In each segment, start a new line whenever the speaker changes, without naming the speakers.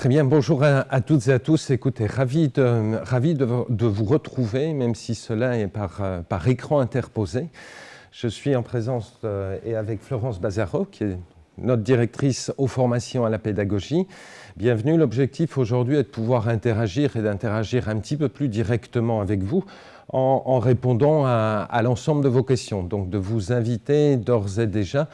Très bien, bonjour à, toutes et à tous. Écoutez, ravi de, ravi de, vous retrouver, même si cela est par, euh, par écran interposé. Je suis en présence et avec Florence Bazaro, qui est notre directrice aux formations à la pédagogie. Bienvenue. L'objectif aujourd'hui est de pouvoir interagir et d'interagir un petit peu plus directement avec vous en, répondant à l'ensemble de vos questions. Donc de vous inviter d'ores et déjà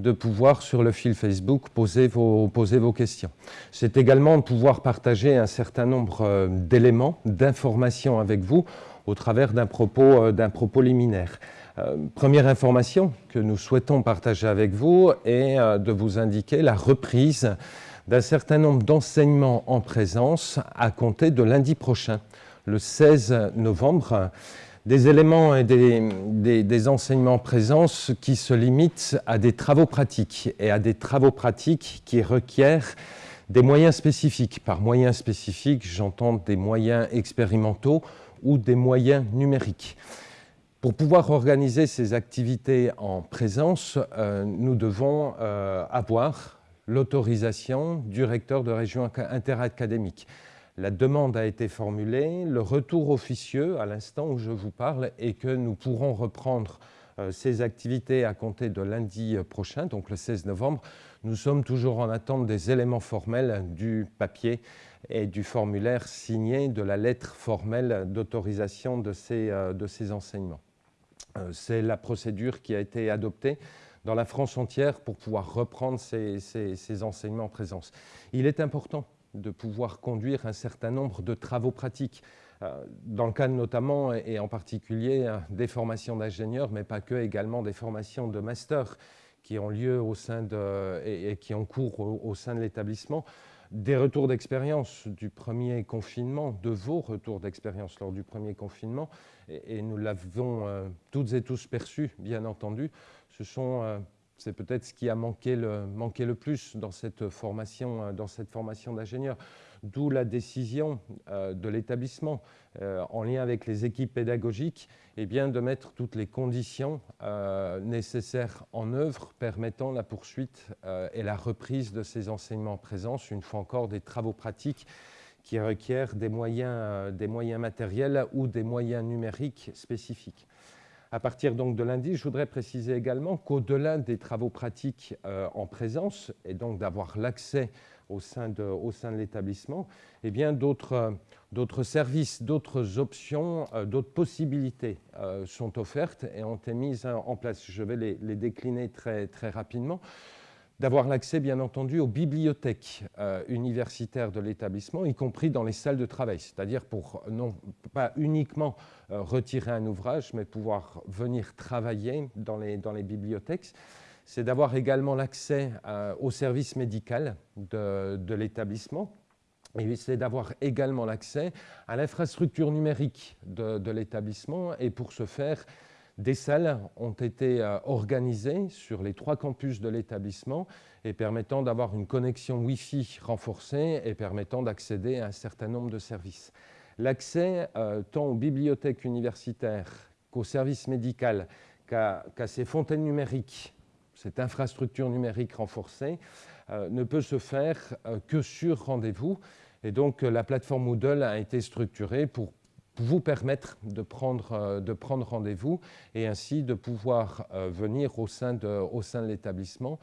de pouvoir, sur le fil Facebook, poser vos, poser vos questions. C'est également de pouvoir partager un certain nombre euh, d'éléments, d'informations avec vous au travers d'un propos, euh, propos liminaire. Euh, première information que nous souhaitons partager avec vous est de vous indiquer la reprise d'un certain nombre d'enseignements en présence à compter de lundi prochain, le 16 novembre des éléments et des, enseignements présents qui se limitent à des travaux pratiques et à des travaux pratiques qui requièrent des moyens spécifiques. Par moyens spécifiques, j'entends des moyens expérimentaux ou des moyens numériques. Pour pouvoir organiser ces activités en présence, euh, nous devons euh, avoir l'autorisation du recteur de région interacadémique. La demande a été formulée, le retour officieux à l'instant où je vous parle est que nous pourrons reprendre euh, ces activités à compter de lundi prochain, donc le 16 novembre. Nous sommes toujours en attente des éléments formels du papier et du formulaire signé de la lettre formelle d'autorisation de, ces, euh, enseignements. Euh, c'est la procédure qui a été adoptée dans la France entière pour pouvoir reprendre ces enseignements en présence. Il est important de pouvoir conduire un certain nombre de travaux pratiques, euh, dans le cadre notamment et en particulier euh, des formations d'ingénieurs, mais pas que, également des formations de master qui ont lieu au sein de, et, qui ont cours au, sein de l'établissement, des retours d'expérience du premier confinement, de vos retours d'expérience lors du premier confinement, et, nous l'avons euh, toutes et tous perçu, bien entendu, ce sont c'est peut-être ce qui a manqué le, plus dans cette formation, euh, dans formation d'ingénieur. D'où la décision euh, de l'établissement, euh, en lien avec les équipes pédagogiques, eh bien, de mettre toutes les conditions nécessaires en œuvre permettant la poursuite et la reprise de ces enseignements en présence, une fois encore des travaux pratiques qui requièrent des moyens matériels ou des moyens numériques spécifiques. À partir donc de lundi, je voudrais préciser également qu'au-delà des travaux pratiques euh, en présence, et donc d'avoir l'accès au sein de, l'établissement, eh bien d'autres services, d'autres options, euh, d'autres possibilités euh, sont offertes et ont été mises en place. Je vais les, décliner très rapidement d'avoir l'accès, bien entendu, aux bibliothèques euh, universitaires de l'établissement, y compris dans les salles de travail, c'est-à-dire pour non pas uniquement euh, retirer un ouvrage, mais pouvoir venir travailler dans les, dans les bibliothèques. C'est d'avoir également l'accès euh, au service médical de, l'établissement, et c'est d'avoir également l'accès à l'infrastructure numérique de, de l'établissement, et pour ce faire, des salles ont été euh, organisées sur les trois campus de l'établissement et permettant d'avoir une connexion Wi-Fi renforcée et permettant d'accéder à un certain nombre de services. L'accès euh, tant aux bibliothèques universitaires qu'au service médical, qu'à ces fontaines numériques, cette infrastructure numérique renforcée, euh, ne peut se faire que sur rendez-vous. Et donc la plateforme Moodle a été structurée pour vous permettre de prendre, euh, de prendre rendez-vous et ainsi de pouvoir euh, venir au sein de, de l'établissement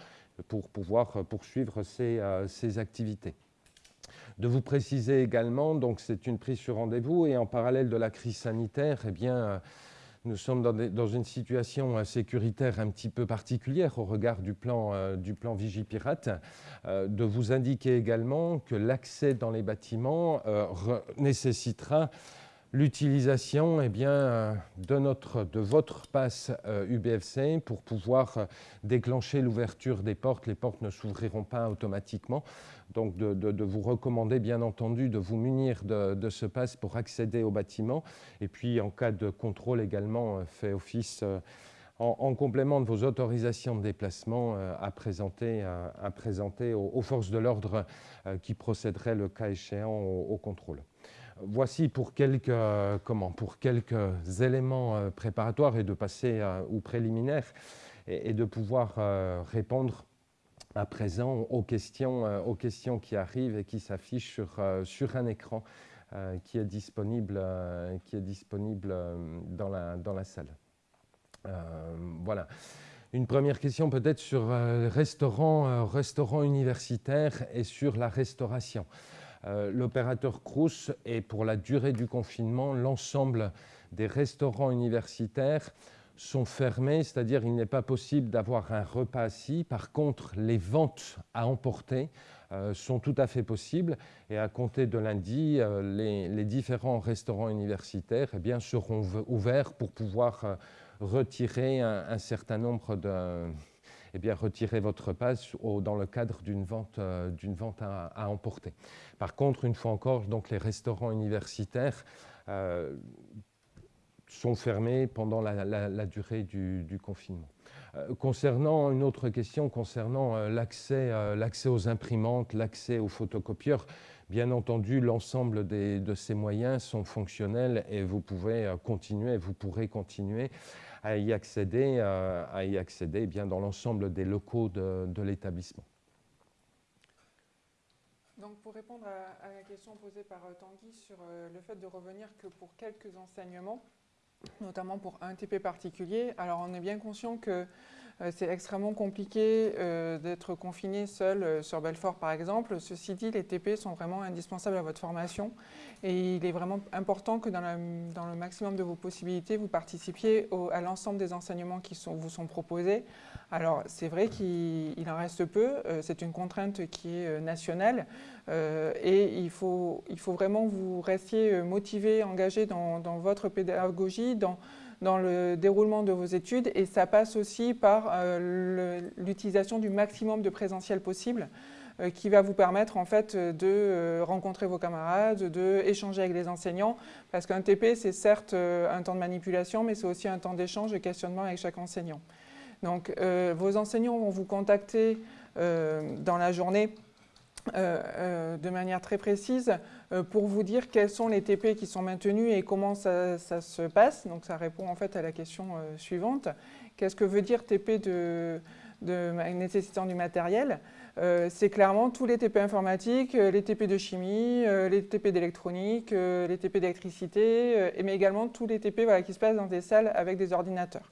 pour pouvoir poursuivre ces, euh, ces, activités. De vous préciser également, donc c'est une prise sur rendez-vous et en parallèle de la crise sanitaire, eh bien, nous sommes dans, dans, une situation sécuritaire un petit peu particulière au regard du plan, du plan Vigipirate, de vous indiquer également que l'accès dans les bâtiments nécessitera l'utilisation eh bien, euh, de, votre passe UBFC euh, pour pouvoir euh, déclencher l'ouverture des portes. Les portes ne s'ouvriront pas automatiquement. Donc de, vous recommander bien entendu de vous munir de, ce passe pour accéder au bâtiment. Et puis en cas de contrôle également, fait office en, complément de vos autorisations de déplacement à présenter, à, présenter aux, forces de l'ordre qui procéderaient le cas échéant au contrôle. Voici pour quelques, comment, pour quelques éléments euh, préparatoires et de passer ou préliminaires et, de pouvoir euh, répondre à présent aux questions, qui arrivent et qui s'affichent sur, un écran qui est disponible, qui est disponible dans, la, salle. voilà. Une première question peut-être sur euh, restaurant, euh, restaurant universitaire et sur la restauration. Euh, l'opérateur Crous et pour la durée du confinement, l'ensemble des restaurants universitaires sont fermés, c'est-à-dire il n'est pas possible d'avoir un repas assis. Par contre, les ventes à emporter sont tout à fait possibles et à compter de lundi, les, différents restaurants universitaires eh bien, seront ouverts pour pouvoir retirer un, certain nombre de... Eh bien, retirer votre passe dans le cadre d'une vente, euh, vente à, emporter. Par contre, une fois encore, donc, les restaurants universitaires euh, sont fermés pendant la, durée du, confinement. Euh, concernant une autre question, concernant l'accès, l'accès aux imprimantes, l'accès aux photocopieurs, Bien entendu, l'ensemble de ces moyens sont fonctionnels et vous pouvez continuer, vous pourrez continuer à y accéder, euh, à eh bien, dans l'ensemble des locaux de, l'établissement.
Donc pour répondre à, la question posée par euh, Tanguy sur euh, le fait de revenir que pour quelques enseignements, notamment pour un TP particulier, alors on est bien conscient que c'est extrêmement compliqué euh, d'être confiné seul euh, sur Belfort, par exemple. Ceci dit, les TP sont vraiment indispensables à votre formation et il est vraiment important que dans, le maximum de vos possibilités, vous participiez à l'ensemble des enseignements qui vous sont proposés. Alors, c'est vrai qu'il en reste peu, c'est une contrainte qui est nationale et il faut, il faut vraiment que vous restiez motivé, engagé dans, dans votre pédagogie, dans dans le déroulement de vos études et ça passe aussi par euh, l'utilisation du maximum de présentiel possible euh, qui va vous permettre en fait de euh, rencontrer vos camarades, de échanger avec les enseignants parce qu'un TP c'est certes un temps de manipulation mais c'est aussi un temps d'échange et questionnement avec chaque enseignant. Donc vos enseignants vont vous contacter dans la journée de manière très précise euh, pour vous dire quels sont les TP qui sont maintenus et comment ça, se passe. Donc ça répond en fait à la question suivante. Qu'est-ce que veut dire TP de, nécessitant du matériel? C'est clairement tous les TP informatiques, les TP de chimie, les TP d'électronique, les TP d'électricité, mais également tous les TP qui se passent dans des salles avec des ordinateurs.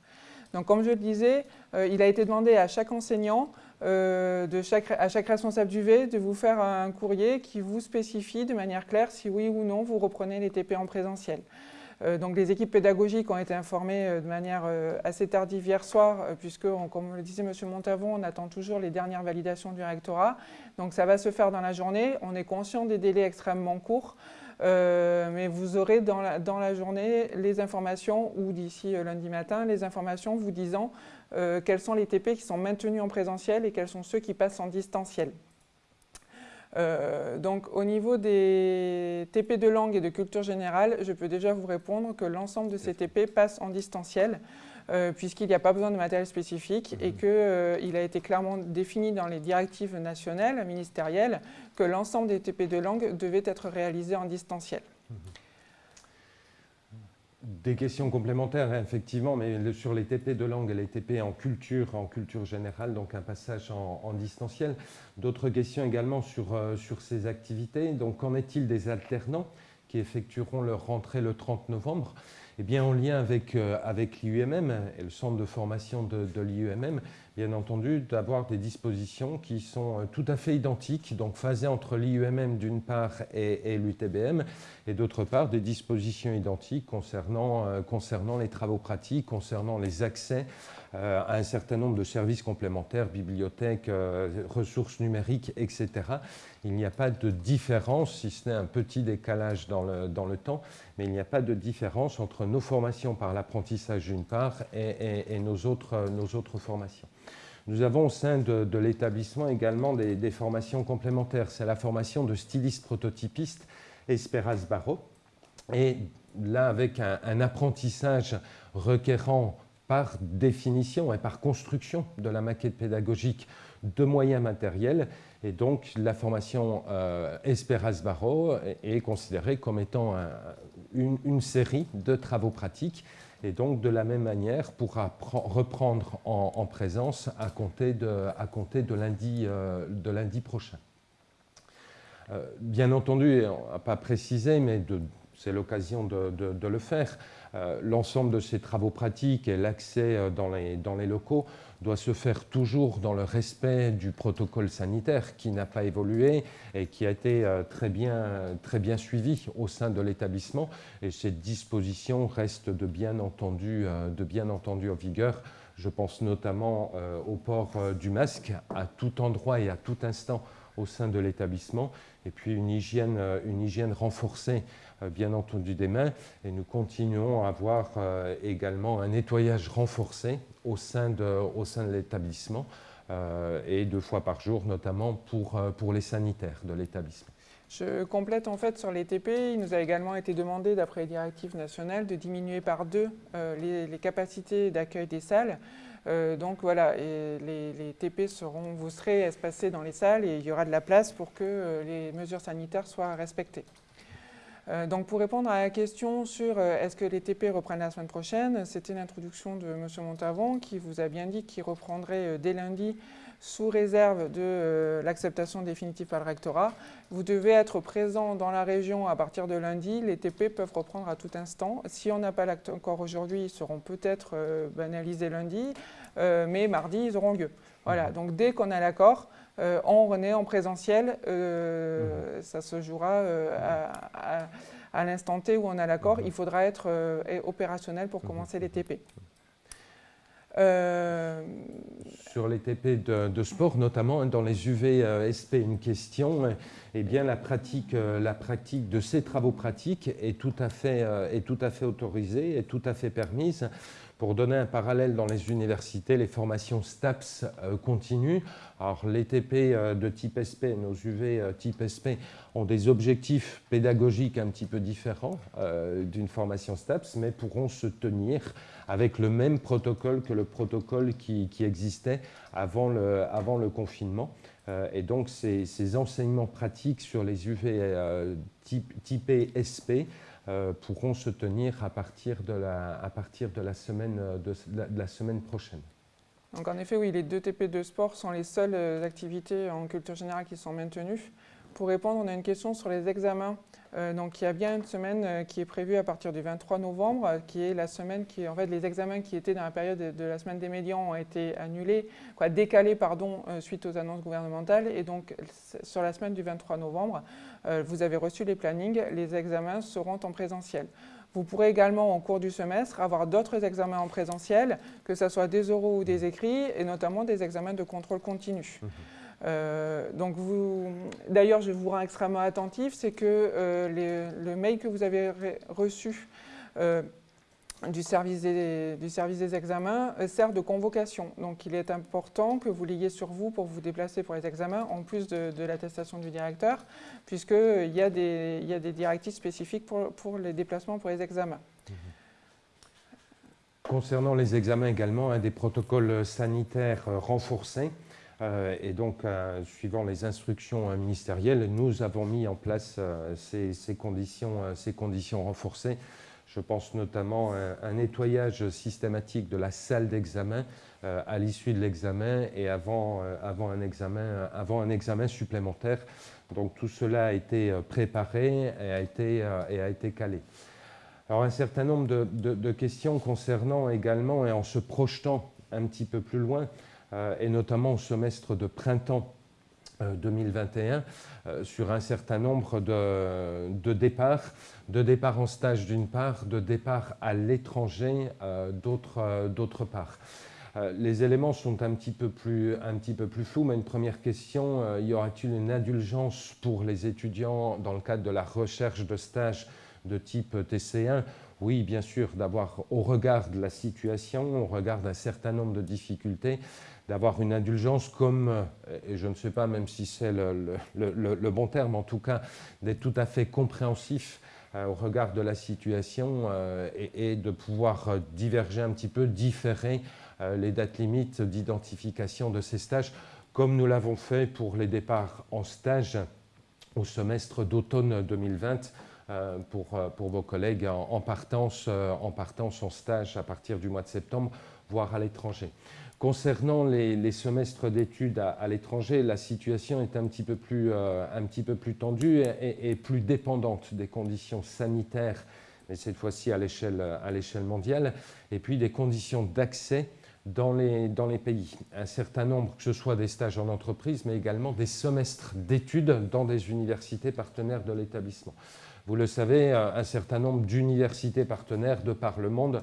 Donc comme je le disais, il a été demandé à chaque enseignant euh, de chaque, à chaque responsable du V de vous faire un courrier qui vous spécifie de manière claire si oui ou non vous reprenez les TP en présentiel. Euh, donc les équipes pédagogiques ont été informées euh, de manière assez tardive hier soir, puisque, comme le disait M. Montavon, on attend toujours les dernières validations du rectorat. Donc ça va se faire dans la journée. On est conscient des délais extrêmement courts. mais vous aurez dans la, journée les informations, ou d'ici lundi matin, les informations vous disant euh, quels sont les TP qui sont maintenus en présentiel et quels sont ceux qui passent en distanciel. Euh, donc au niveau des TP de langue et de culture générale, je peux déjà vous répondre que l'ensemble de ces TP passent en distanciel euh, puisqu'il n'y a pas besoin de matériel spécifique et mhm. qu'il a été clairement défini dans les directives nationales, ministérielles, que l'ensemble des TP de langue devaient être réalisés en distanciel.
Des questions complémentaires, hein, effectivement, mais sur les TP de langue et les TP en culture, en culture générale, donc un passage en, distanciel. D'autres questions également sur, euh, sur ces activités. Donc, qu'en est-il des alternants qui effectueront leur rentrée le 30 novembre? Eh bien, en lien avec, euh, l'IUMM et le centre de formation de, de l'IUMM, bien entendu, d'avoir des dispositions qui sont euh, tout à fait identiques, donc phasées entre l'IUMM d'une part et, l'UTBM, et d'autre part des dispositions identiques concernant, euh, les travaux pratiques, concernant les accès euh, à un certain nombre de services complémentaires, bibliothèques, ressources numériques, etc. Il n'y a pas de différence, si ce n'est un petit décalage dans le, temps, mais il n'y a pas de différence entre nos formations par l'apprentissage d'une part et, nos autres formations. Nous avons au sein de, l'établissement également des, formations complémentaires. C'est la formation de styliste prototypiste Esperas Barreau. Et là, avec un, apprentissage requérant par définition et par construction de la maquette pédagogique de moyens matériels. Et donc, la formation euh, Esperas Barreau est, considérée comme étant une, série de travaux pratiques et donc de la même manière pourra reprendre en, présence à compter de, de, lundi, prochain. bien entendu, on n'a pas précisé, mais c'est l'occasion de, le faire, l'ensemble de ces travaux pratiques et l'accès dans les locaux doit se faire toujours dans le respect du protocole sanitaire qui n'a pas évolué et qui a été euh, très bien, très bien suivi au sein de l'établissement. Et cette disposition reste de bien entendu, euh, de bien entendu en vigueur. Je pense notamment euh, au port du masque à tout endroit et à tout instant au sein de l'établissement, et puis une hygiène, une hygiène renforcée bien entendu des mains et nous continuons à avoir euh, également un nettoyage renforcé au sein de, de l'établissement euh, et deux fois par jour notamment pour, pour les sanitaires de l'établissement.
Je complète en fait sur les TP. Il nous a également été demandé, d'après les directives nationales, de diminuer par deux les, capacités d'accueil des salles. donc voilà, et les, les, TP seront, vous serez espacés dans les salles et il y aura de la place pour que les mesures sanitaires soient respectées. Euh, donc pour répondre à la question sur euh, est-ce que les TP reprennent la semaine prochaine, c'était l'introduction de M. Montavon qui vous a bien dit qu'il reprendrait euh, dès lundi sous réserve de l'acceptation définitive par le rectorat. Vous devez être présent dans la région à partir de lundi. Les TP peuvent reprendre à tout instant. Si on n'a pas l'accord aujourd'hui, ils seront peut-être banalisés lundi, mais mardi, ils auront lieu. Voilà, donc dès qu'on a l'accord, euh, on renaît en présentiel. Euh, mhm. Ça se jouera euh, à, l'instant T où on a l'accord. Mhm. Il faudra être opérationnel pour mhm. commencer les TP.
Sur les TP de, sport, notamment hein, dans les UVSP, une question, eh bien la pratique, la pratique de ces travaux pratiques est tout à fait, est tout à fait autorisée, est tout à fait permise. Pour donner un parallèle dans les universités, les formations STAPS euh, continuent. Alors les TP euh, de type SP, nos UV euh, type SP, ont des objectifs pédagogiques un petit peu différents d'une formation STAPS, mais pourront se tenir avec le même protocole que le protocole qui, existait avant le, confinement. et donc ces, enseignements pratiques sur les UV type, type SP euh, pourront se tenir à partir de la, à partir de la, semaine, euh, de semaine prochaine.
Donc en effet, oui, les deux TP de sport sont les seules euh, activités en culture générale qui sont maintenues. Pour répondre, on a une question sur les examens. Euh, donc, il y a bien une semaine euh, qui est prévue à partir du 23 novembre, euh, qui est la semaine qui, en fait, les examens qui étaient dans la période de, la semaine des médians ont été annulés, décalés, pardon, suite aux annonces gouvernementales. Et donc, sur la semaine du 23 novembre, vous avez reçu les plannings, les examens seront en présentiel. Vous pourrez également, au cours du semestre, avoir d'autres examens en présentiel, que ce soit des oraux ou des écrits, et notamment des examens de contrôle continu. Mmh. Euh, donc d'ailleurs, je vous rends extrêmement attentif, c'est que euh, le mail que vous avez reçu euh, du, service des, examens sert de convocation. Donc il est important que vous l'ayez sur vous pour vous déplacer pour les examens, en plus de, l'attestation du directeur, puisqu'il y, a des, y a des directives spécifiques pour, les déplacements pour les examens.
Concernant les examens également, un des protocoles sanitaires renforcés et donc, euh, suivant les instructions euh, ministérielles, nous avons mis en place ces, conditions, ces conditions renforcées. Je pense notamment à un nettoyage systématique de la salle d'examen à l'issue de l'examen et avant, un examen, avant un examen supplémentaire. Donc tout cela a été préparé et a été, calé. Alors un certain nombre de, questions concernant également, et en se projetant un petit peu plus loin, euh, et notamment au semestre de printemps 2021 euh, euh, sur un certain nombre de, départs, de départs en stage d'une part, de départs à l'étranger d'autre part. les éléments sont un petit, peu plus, un petit peu plus flous, mais une première question, y aura-t-il une indulgence pour les étudiants dans le cadre de la recherche de stage de type TC1 oui, bien sûr, d'avoir au regard de la situation, au regard d'un certain nombre de difficultés, d'avoir une indulgence comme, euh, et je ne sais pas même si c'est le, bon terme, en tout cas, d'être tout à fait compréhensif euh, au regard de la situation euh, et, de pouvoir diverger un petit peu, différer les dates limites d'identification de ces stages, comme nous l'avons fait pour les départs en stage au semestre d'automne 2020, pour, vos collègues en, partance, en partance en stage à partir du mois de septembre, voire à l'étranger. Concernant les, semestres d'études à, l'étranger, la situation est un petit peu plus, plus tendue et, plus dépendante des conditions sanitaires, mais cette fois-ci à l'échelle mondiale, et puis des conditions d'accès dans les, dans les pays. Un certain nombre, que ce soit des stages en entreprise, mais également des semestres d'études dans des universités partenaires de l'établissement. Vous le savez, un certain nombre d'universités partenaires de par le monde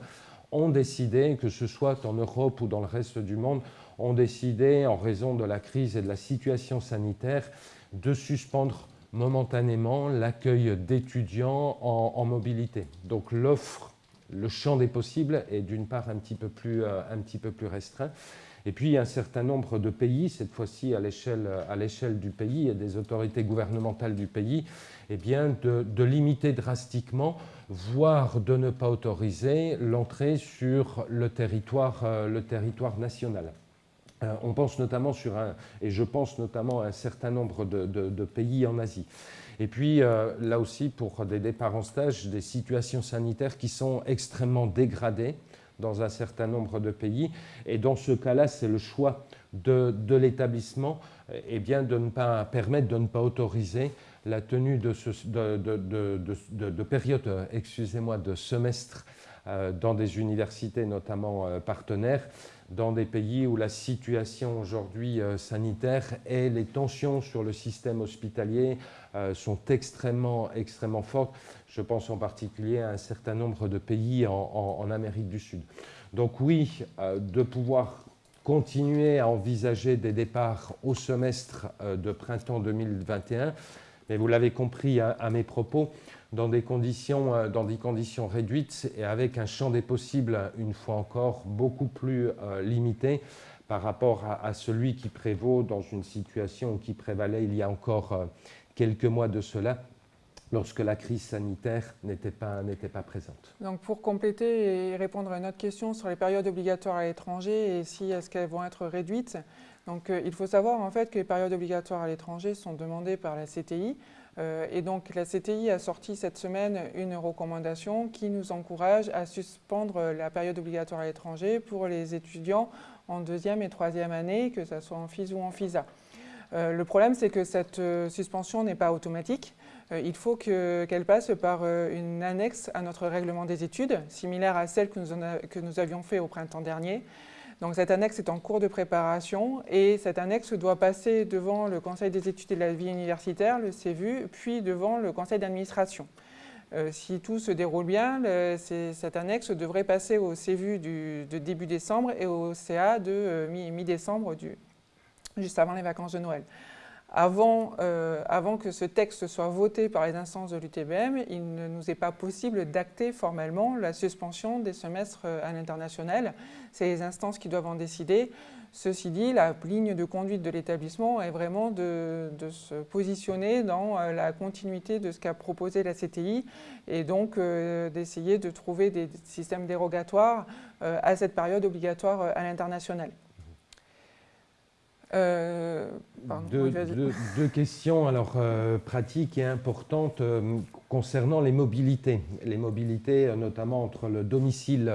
ont décidé, que ce soit en Europe ou dans le reste du monde, ont décidé, en raison de la crise et de la situation sanitaire, de suspendre momentanément l'accueil d'étudiants en, mobilité. Donc l'offre le champ des possibles est d'une part un petit, peu plus, euh, un petit peu plus restreint. Et puis un certain nombre de pays, cette fois-ci à l'échelle du pays et des autorités gouvernementales du pays, eh bien de, limiter drastiquement, voire de ne pas autoriser l'entrée sur le territoire, euh, le territoire national. Euh, on pense notamment sur un, et je pense notamment à un certain nombre de pays en Asie. Et puis, euh, là aussi, pour des départs en stage, des situations sanitaires qui sont extrêmement dégradées dans un certain nombre de pays. Et dans ce cas-là, c'est le choix de, l'établissement eh de ne pas permettre, de ne pas autoriser la tenue de, de, périodes, excusez-moi, de semestres euh, dans des universités notamment euh, partenaires dans des pays où la situation aujourd'hui euh, sanitaire et les tensions sur le système hospitalier euh, sont extrêmement, extrêmement fortes. Je pense en particulier à un certain nombre de pays en, Amérique du Sud. Donc oui, euh, de pouvoir continuer à envisager des départs au semestre de printemps 2021, mais vous l'avez compris à mes propos, dans des, conditions, euh, dans des conditions réduites et avec un champ des possibles, une fois encore, beaucoup plus euh, limité par rapport à, celui qui prévaut dans une situation qui prévalait il y a encore euh, quelques mois de cela, lorsque la crise sanitaire n'était pas, présente.
Donc pour compléter et répondre à une autre question sur les périodes obligatoires à l'étranger et si est-ce qu'elles vont être réduites, donc il faut savoir en fait que les périodes obligatoires à l'étranger sont demandées par la CTI et donc la CTI a sorti cette semaine une recommandation qui nous encourage à suspendre la période obligatoire à l'étranger pour les étudiants en deuxième et troisième année, que ce soit en FIS ou en FISA. Euh, le problème, c'est que cette euh, suspension n'est pas automatique. il faut qu'elle passe par une annexe à notre règlement des études, similaire à celle que nous, que nous avions fait au printemps dernier. Donc cette annexe est en cours de préparation et cette annexe doit passer devant le Conseil des études et de la vie universitaire, le CEVU, puis devant le Conseil d'administration. Euh, si tout se déroule bien, cette annexe devrait passer au CEVU de début décembre et au CA de euh, mi-décembre, juste avant les vacances de Noël. Euh, avant, que ce texte soit voté par les instances de l'UTBM, il ne nous est pas possible d'acter formellement la suspension des semestres euh, à l'international. C'est les instances qui doivent en décider. Ceci dit, la ligne de conduite de l'établissement est vraiment de, se positionner dans euh, la continuité de ce qu'a proposé la CTI et donc d'essayer de trouver des systèmes dérogatoires à cette période obligatoire à l'international.
Euh, deux, questions alors, euh, pratiques et importantes euh, concernant les mobilités. Les mobilités notamment entre le domicile,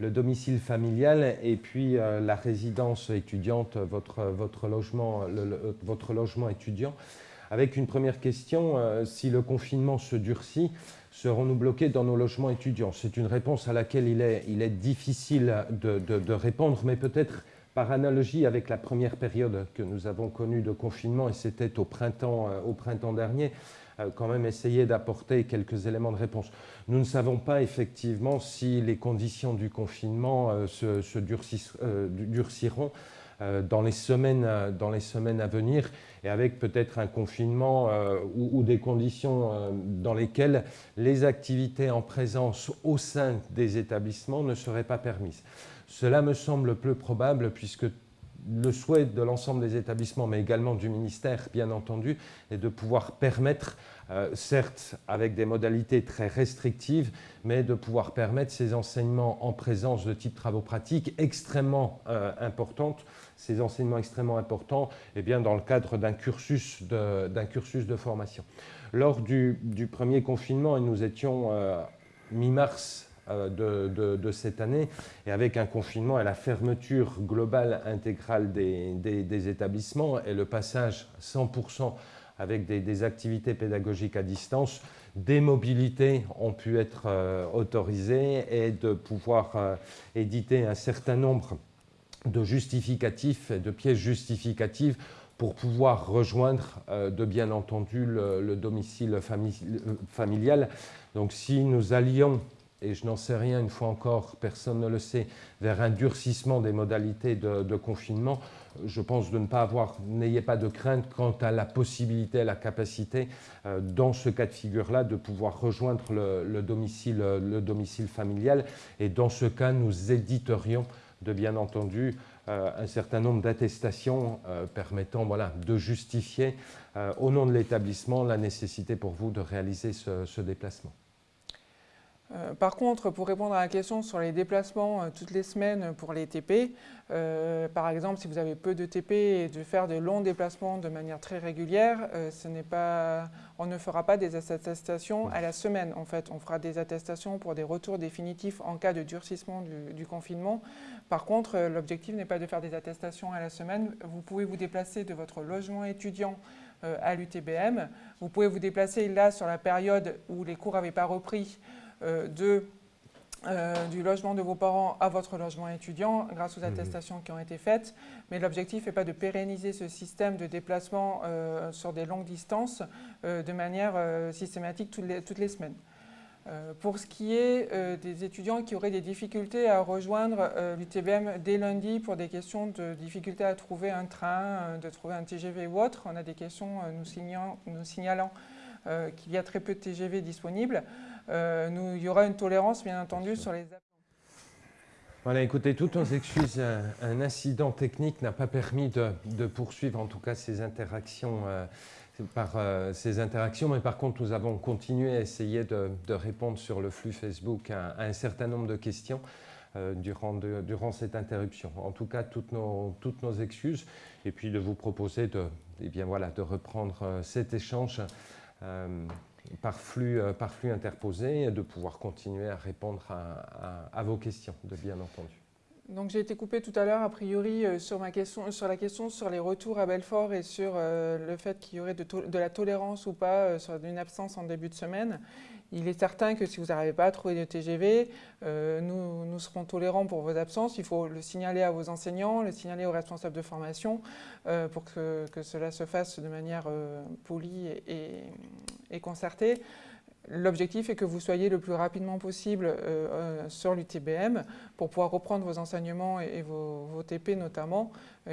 le domicile familial et puis la résidence étudiante, votre, votre, logement, votre logement étudiant. Avec une première question, si le confinement se durcit, serons-nous bloqués dans nos logements étudiants? C'est une réponse à laquelle il est, il est difficile de, de répondre, mais peut-être par analogie avec la première période que nous avons connue de confinement, et c'était au printemps, euh, au printemps dernier, euh, quand même essayer d'apporter quelques éléments de réponse. Nous ne savons pas effectivement si les conditions du confinement euh, se, durciront dans, les semaines, dans les semaines à venir et avec peut-être un confinement ou, des conditions dans lesquelles les activités en présence au sein des établissements ne seraient pas permises. Cela me semble peu probable puisque le souhait de l'ensemble des établissements, mais également du ministère, bien entendu, est de pouvoir permettre, euh, certes avec des modalités très restrictives, mais de pouvoir permettre ces enseignements en présence de type travaux pratiques extrêmement euh, importantes, ces enseignements extrêmement importants, eh bien, dans le cadre d'un cursus, cursus, de formation. Lors du, premier confinement, et nous étions euh, mi-mars euh, de, cette année, et avec un confinement et la fermeture globale intégrale des, établissements et le passage 100% avec des, activités pédagogiques à distance, des mobilités ont pu être euh, autorisées et de pouvoir euh, éditer un certain nombre de justificatifs et de pièces justificatives pour pouvoir rejoindre, de bien entendu, le, le domicile familial. Donc si nous allions et je n'en sais rien, une fois encore, personne ne le sait, vers un durcissement des modalités de, confinement, je pense de ne pas avoir, n'ayez pas de crainte quant à la possibilité, à la capacité, euh, dans ce cas de figure-là, de pouvoir rejoindre le, domicile, le domicile familial. Et dans ce cas, nous éditerions de bien entendu euh, un certain nombre d'attestations euh, permettant voilà, de justifier au nom de l'établissement la nécessité pour vous de réaliser ce déplacement.
Euh, par contre, pour répondre à la question sur les déplacements euh, toutes les semaines pour les TP, euh, par exemple, si vous avez peu de TP et de faire de longs déplacements de manière très régulière, on ne fera pas des attestations à la semaine. En fait, on fera des attestations pour des retours définitifs en cas de durcissement du, confinement. Par contre, l'objectif n'est pas de faire des attestations à la semaine. Vous pouvez vous déplacer de votre logement étudiant à l'UTBM. Vous pouvez vous déplacer là sur la période où les cours n'avaient pas repris de, euh, du logement de vos parents à votre logement étudiant grâce aux mhm. attestations qui ont été faites. Mais l'objectif n'est pas de pérenniser ce système de déplacement euh, sur des longues distances de manière systématique toutes les, toutes les semaines. pour ce qui est des étudiants qui auraient des difficultés à rejoindre l'UTBM dès lundi pour des questions de difficulté à trouver un train, de trouver un TGV ou autre, on a des questions nous, signalant, nous signalant qu'il y a très peu de TGV disponibles. Euh, nous, il y aura une tolérance, bien entendu, sur les.
Voilà, écoutez, toutes nos excuses, un, incident technique n'a pas permis de, poursuivre en tout cas ces interactions, euh, par, euh, ces interactions, mais par contre nous avons continué à essayer de, répondre sur le flux Facebook à, un certain nombre de questions durant, durant, cette interruption. En tout cas, toutes nos, toutes nos excuses, et puis de vous proposer de, eh bien, voilà, de reprendre cet échange par flux, euh, par flux interposé de pouvoir continuer à répondre à, vos questions, de bien entendu.
Donc j'ai été coupé tout à l'heure, a priori, euh, sur, ma question, sur la question sur les retours à Belfort et sur euh, le fait qu'il y aurait de, de, la tolérance ou pas sur une absence en début de semaine. Il est certain que si vous n'arrivez pas à trouver de TGV, euh, nous, serons tolérants pour vos absences. Il faut le signaler à vos enseignants, le signaler aux responsables de formation euh, pour que, cela se fasse de manière euh, polie et, concertée. L'objectif est que vous soyez le plus rapidement possible sur l'UTBM pour pouvoir reprendre vos enseignements et, vos, TP notamment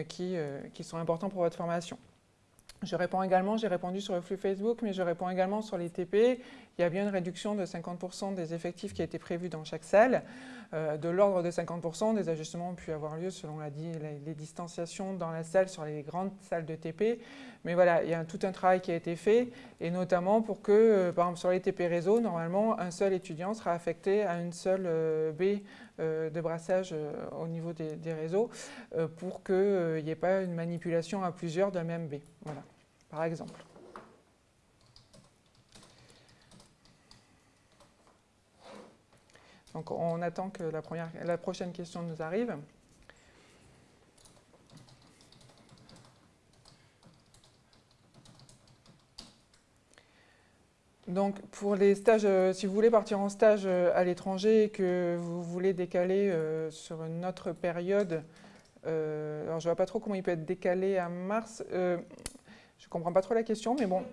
qui sont importants pour votre formation. Je réponds également, j'ai répondu sur le flux Facebook, mais je réponds également sur les TP. Il y a bien une réduction de 50% des effectifs qui a été prévue dans chaque salle. Euh, de l'ordre de 50%, des ajustements ont pu avoir lieu selon les, distanciations dans la salle sur les grandes salles de TP. Mais voilà, il y a tout un travail qui a été fait, et notamment pour que, euh, par exemple sur les TP réseau, normalement, un seul étudiant sera affecté à une seule euh, baie de brassage au niveau des, des réseaux, pour qu'il n'y ait pas une manipulation à plusieurs d'un même baie. Voilà par exemple. Donc on attend que la, première, la prochaine question nous arrive. Donc pour les stages, euh, si vous voulez partir en stage euh, à l'étranger et que vous voulez décaler euh, sur une autre période, alors je ne vois pas trop comment il peut être décalé à mars, je ne comprends pas trop la question, mais bon.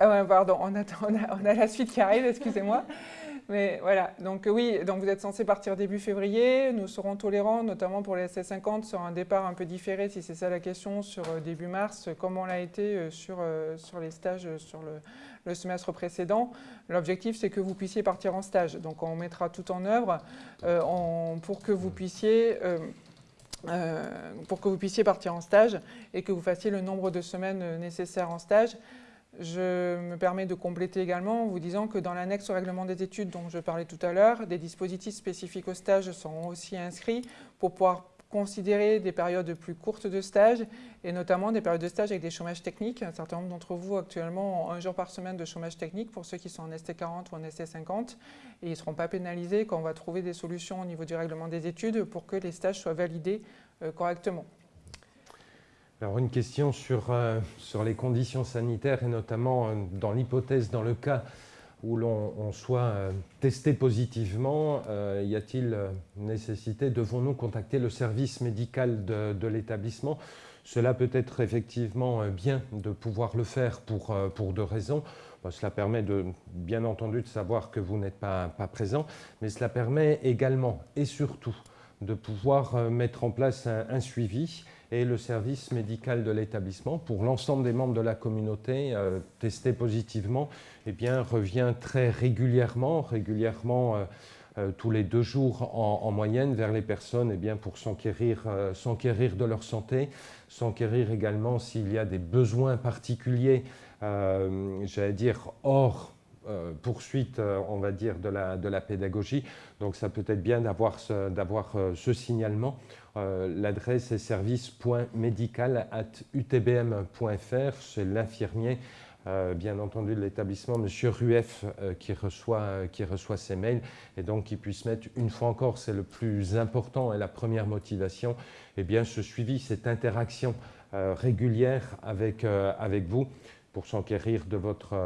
Ah ouais, pardon, on, on, a, la suite qui arrive, excusez-moi. Mais voilà, donc oui, donc vous êtes censé partir début février. Nous serons tolérants, notamment pour les SS50, sur un départ un peu différé, si c'est ça la question, sur euh, début mars, comme on l'a été euh, sur, euh, sur les stages sur le, semestre précédent. L'objectif, c'est que vous puissiez partir en stage. Donc on mettra tout en œuvre pour que vous puissiez pour que vous puissiez partir en stage et que vous fassiez le nombre de semaines nécessaires en stage. Je me permets de compléter également en vous disant que dans l'annexe au règlement des études dont je parlais tout à l'heure, des dispositifs spécifiques au stage sont aussi inscrits pour pouvoir considérer des périodes plus courtes de stage et notamment des périodes de stage avec des chômages techniques. Un certain nombre d'entre vous actuellement ont un jour par semaine de chômage technique pour ceux qui sont en ST40 ou en ST50 et ils ne seront pas pénalisés quand on va trouver des solutions au niveau du règlement des études pour que les stages soient validés euh, correctement.
Alors une question sur, euh, sur les conditions sanitaires et notamment euh, dans l'hypothèse, dans le cas où l'on soit euh, testé positivement, y a-t-il nécessité, devons-nous contacter le service médical de, l'établissement? Cela peut être effectivement bien de pouvoir le faire pour, pour deux raisons. cela permet de, bien entendu de savoir que vous n'êtes pas, pas présent, mais cela permet également et surtout de pouvoir mettre en place un suivi et le service médical de l'établissement, pour l'ensemble des membres de la communauté euh, testés positivement, eh bien, revient très régulièrement, régulièrement euh, euh, tous les deux jours en, moyenne vers les personnes eh bien, pour s'enquérir de leur santé, s'enquérir également s'il y a des besoins particuliers, j'allais dire, hors poursuite, on va dire, de la, de la pédagogie. Donc ça peut être bien d'avoir ce, ce signalement euh, l'adresse est service.médical.utbm.fr. C'est l'infirmier, euh, bien entendu, de l'établissement, M. Rueff, euh, qui, reçoit, qui reçoit ces mails. Et donc, qu'il puisse mettre, une fois encore, c'est le plus important et la première motivation, eh bien, ce suivi, cette interaction régulière avec, avec vous pour s'enquérir de, votre,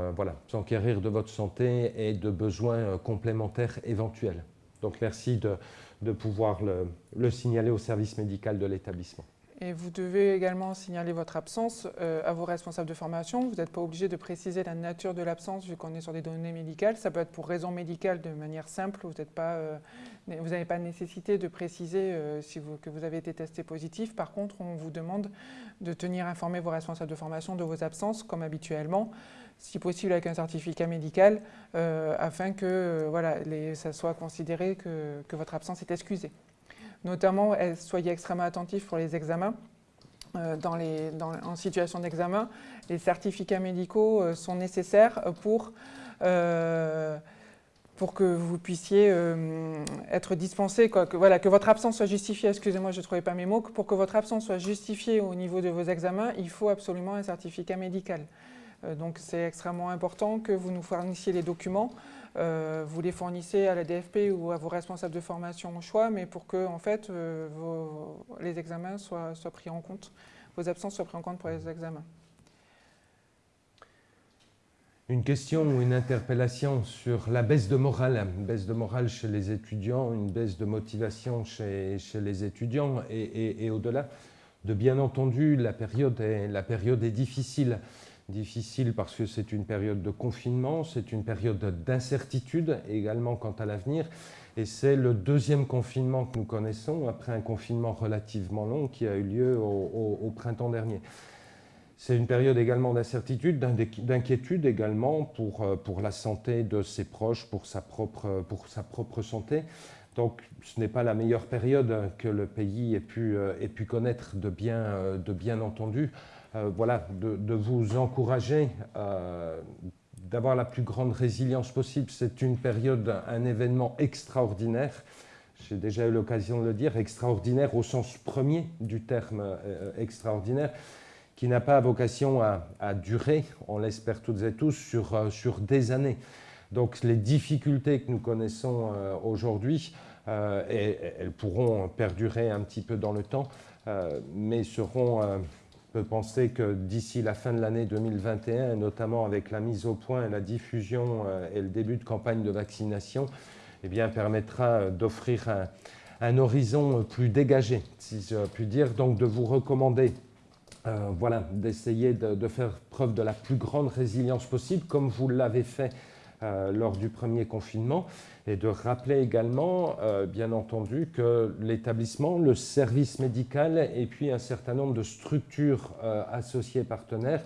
santé et de besoins complémentaires éventuels. Donc, merci de pouvoir le, signaler au service médical de l'établissement.
Et vous devez également signaler votre absence euh, à vos responsables de formation. Vous n'êtes pas obligé de préciser la nature de l'absence vu qu'on est sur des données médicales. Ça peut être pour raison médicale de manière simple. Vous n'avez pas, euh, nécessité de préciser euh, que vous avez été testé positif. Par contre, on vous demande de tenir informé vos responsables de formation de vos absences comme habituellement si possible avec un certificat médical, euh, afin que euh, ça soit considéré que, votre absence est excusée. Notamment, soyez extrêmement attentifs pour les examens. Euh, en situation d'examen, les certificats médicaux sont nécessaires pour, pour que vous puissiez être dispensé, que, voilà, que votre absence soit justifiée, excusez-moi, je ne trouvais pas mes mots, pour que votre absence soit justifiée au niveau de vos examens, il faut absolument un certificat médical. Euh, donc c'est extrêmement important que vous nous fournissiez les documents. Euh, vous les fournissez à la DFP ou à vos responsables de formation au choix, mais pour que en fait, euh, les examens soient, pris en compte, vos absences soient prises en compte pour les examens.
Une question ou une interpellation sur la baisse de morale, une baisse de morale chez les étudiants, une baisse de motivation chez, les étudiants et, au-delà. De bien entendu, la période est difficile difficile parce que c'est une période de confinement, c'est une période d'incertitude également quant à l'avenir. Et c'est le deuxième confinement que nous connaissons après un confinement relativement long qui a eu lieu au, printemps dernier. C'est une période également d'incertitude, d'inquiétude également pour, euh, pour la santé de ses proches, pour sa propre, pour sa propre santé. Donc ce n'est pas la meilleure période que le pays ait pu, euh, ait pu connaître de bien, euh, de bien entendu. Euh, voilà, de, vous encourager euh, d'avoir la plus grande résilience possible. C'est une période, un événement extraordinaire. J'ai déjà eu l'occasion de le dire, extraordinaire au sens premier du terme euh, extraordinaire, qui n'a pas vocation à, durer, on l'espère toutes et tous, sur, sur des années. Donc les difficultés que nous connaissons aujourd'hui, elles pourront perdurer un petit peu dans le temps, mais seront peut penser que d'ici la fin de l'année 2021, notamment avec la mise au point la diffusion euh, et le début de campagne de vaccination, eh bien, permettra euh, d'offrir un, horizon plus dégagé, si je puis dire, donc de vous recommander euh, voilà, d'essayer de, faire preuve de la plus grande résilience possible, comme vous l'avez fait lors du premier confinement, et de rappeler également, euh, bien entendu, que l'établissement, le service médical et puis un certain nombre de structures euh, associées partenaires,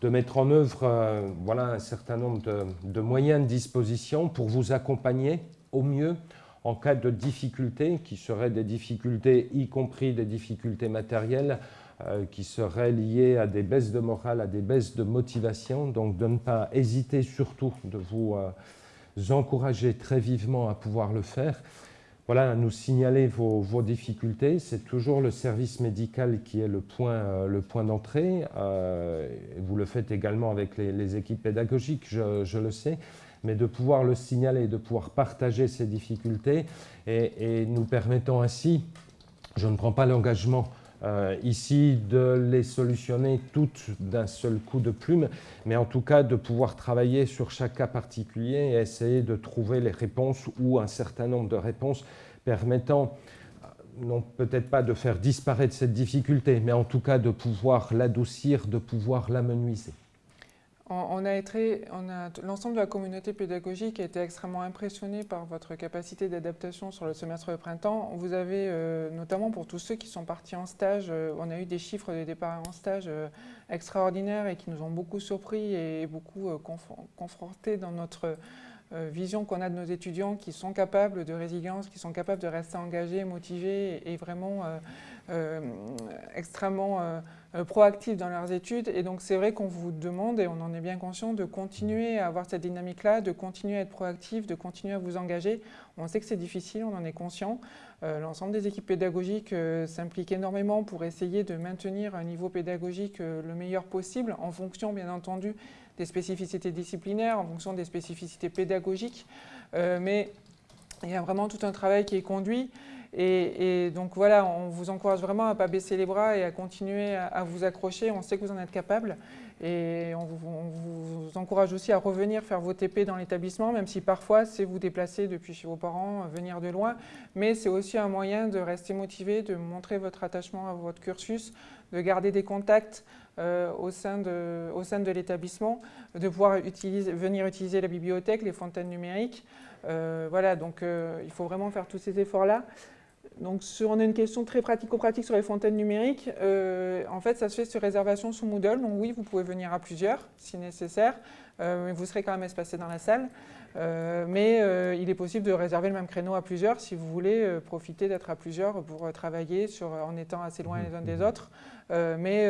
de mettre en œuvre euh, voilà, un certain nombre de, moyens de disposition pour vous accompagner au mieux en cas de difficultés, qui seraient des difficultés, y compris des difficultés matérielles, euh, qui seraient liées à des baisses de morale, à des baisses de motivation. Donc de ne pas hésiter surtout de vous euh, encourager très vivement à pouvoir le faire. Voilà, à nous signaler vos, difficultés. C'est toujours le service médical qui est le point, euh, point d'entrée. vous le faites également avec les, équipes pédagogiques, je, je, le sais mais de pouvoir le signaler, de pouvoir partager ces difficultés et, nous permettant ainsi, je ne prends pas l'engagement euh, ici de les solutionner toutes d'un seul coup de plume, mais en tout cas de pouvoir travailler sur chaque cas particulier et essayer de trouver les réponses ou un certain nombre de réponses permettant euh, non peut-être pas de faire disparaître cette difficulté, mais en tout cas de pouvoir l'adoucir, de pouvoir l'amenuiser.
On, a l'ensemble de la communauté pédagogique a été extrêmement impressionné par votre capacité d'adaptation sur le semestre de printemps. Vous avez, euh, notamment pour tous ceux qui sont partis en stage, euh, on a eu des chiffres de départ en stage euh, extraordinaires et qui nous ont beaucoup surpris et beaucoup confrontés dans notre vision qu'on a de nos étudiants qui sont capables de résilience, qui sont capables de rester engagés, motivés et, vraiment extrêmement proactifs dans leurs études. Et donc, c'est vrai qu'on vous demande, et on en est bien conscient, de continuer à avoir cette dynamique-là, de continuer à être proactif, de continuer à vous engager. On sait que c'est difficile, on en est conscient. Euh, l'ensemble des équipes pédagogiques euh, s'impliquent énormément pour essayer de maintenir un niveau pédagogique le meilleur possible, en fonction, bien entendu, des spécificités disciplinaires, en fonction des spécificités pédagogiques. mais il y a vraiment tout un travail qui est conduit. Et, donc voilà, on vous encourage vraiment à ne pas baisser les bras et à continuer à, vous accrocher. On sait que vous en êtes capable. Et on vous, encourage aussi à revenir faire vos TP dans l'établissement, même si parfois c'est vous déplacer depuis chez vos parents, venir de loin. Mais c'est aussi un moyen de rester motivé, de montrer votre attachement à votre cursus, de garder des contacts euh, au sein de, l'établissement, de pouvoir utiliser, venir utiliser la bibliothèque, les fontaines numériques. Euh, voilà, donc euh, il faut vraiment faire tous ces efforts-là. Donc, on a une question très pratico-pratique sur les fontaines numériques. Euh, en fait, ça se fait sur réservation sous Moodle. Donc oui, vous pouvez venir à plusieurs si nécessaire, euh, mais vous serez quand même espacé dans la salle. Euh, mais il est possible de réserver le même créneau à plusieurs si vous voulez profiter d'être à plusieurs pour travailler sur, en étant assez loin les uns des mmh. autres. mais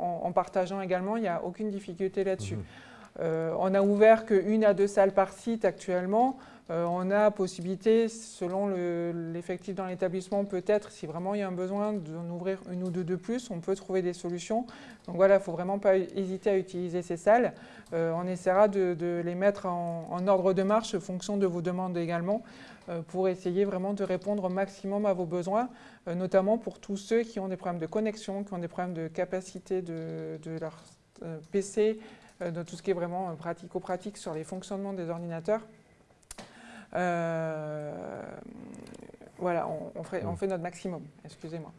en, partageant également, il n'y a aucune difficulté là-dessus. Mmh. on a ouvert qu'une à deux salles par site actuellement. Euh, on a possibilité, selon l'effectif dans l'établissement, peut-être, si vraiment il y a un besoin d'en ouvrir une ou deux de plus, on peut trouver des solutions. Donc voilà, il ne faut vraiment pas hésiter à utiliser ces salles. Euh, on essaiera de, les mettre en, ordre de marche en fonction de vos demandes également euh, pour essayer vraiment de répondre au maximum à vos besoins, notamment pour tous ceux qui ont des problèmes de connexion, qui ont des problèmes de capacité de, leur PC, de tout ce qui est vraiment pratico-pratique sur les fonctionnements des ordinateurs. Euh, voilà, on, fait, on, fait, notre maximum, excusez-moi.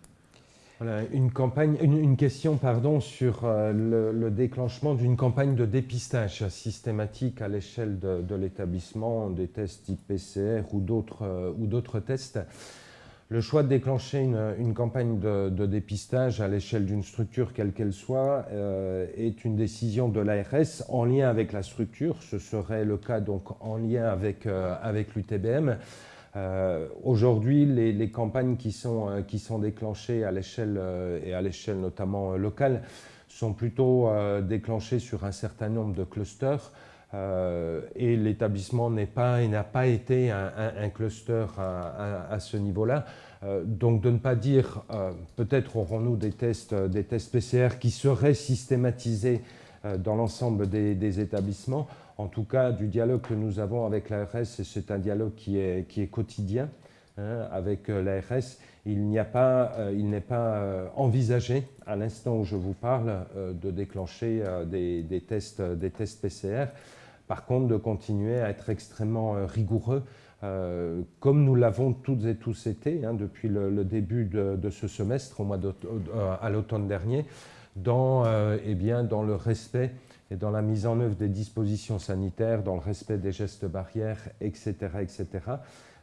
Voilà, une, campagne, une, question pardon, sur euh, le, déclenchement d'une campagne de dépistage systématique à l'échelle de, de l'établissement, des tests type PCR ou d'autres euh, tests. Le choix de déclencher une, campagne de, dépistage à l'échelle d'une structure quelle qu'elle soit euh, est une décision de l'ARS en lien avec la structure. Ce serait le cas donc en lien avec, euh, l'UTBM. Euh, aujourd'hui, les, campagnes qui sont, qui sont déclenchées à l'échelle et à l'échelle notamment locale sont plutôt déclenchées sur un certain nombre de clusters. Et l'établissement n'est pas et n'a pas été un, cluster à ce niveau-là. Euh, donc de ne pas dire, euh, peut-être aurons-nous des tests, euh, des tests PCR qui seraient systématisés dans l'ensemble des, établissements. En tout cas, du dialogue que nous avons avec l'ARS, c'est un dialogue qui est, qui est quotidien hein, avec l'ARS. Il n'est pas, pas envisagé, à l'instant où je vous parle, de déclencher des, tests, des tests PCR. Par contre, de continuer à être extrêmement rigoureux euh, comme nous l'avons toutes et tous été hein, depuis le, début de, ce semestre, au mois euh, à l'automne dernier, dans, euh, eh bien, dans le respect et dans la mise en œuvre des dispositions sanitaires, dans le respect des gestes barrières, etc. etc.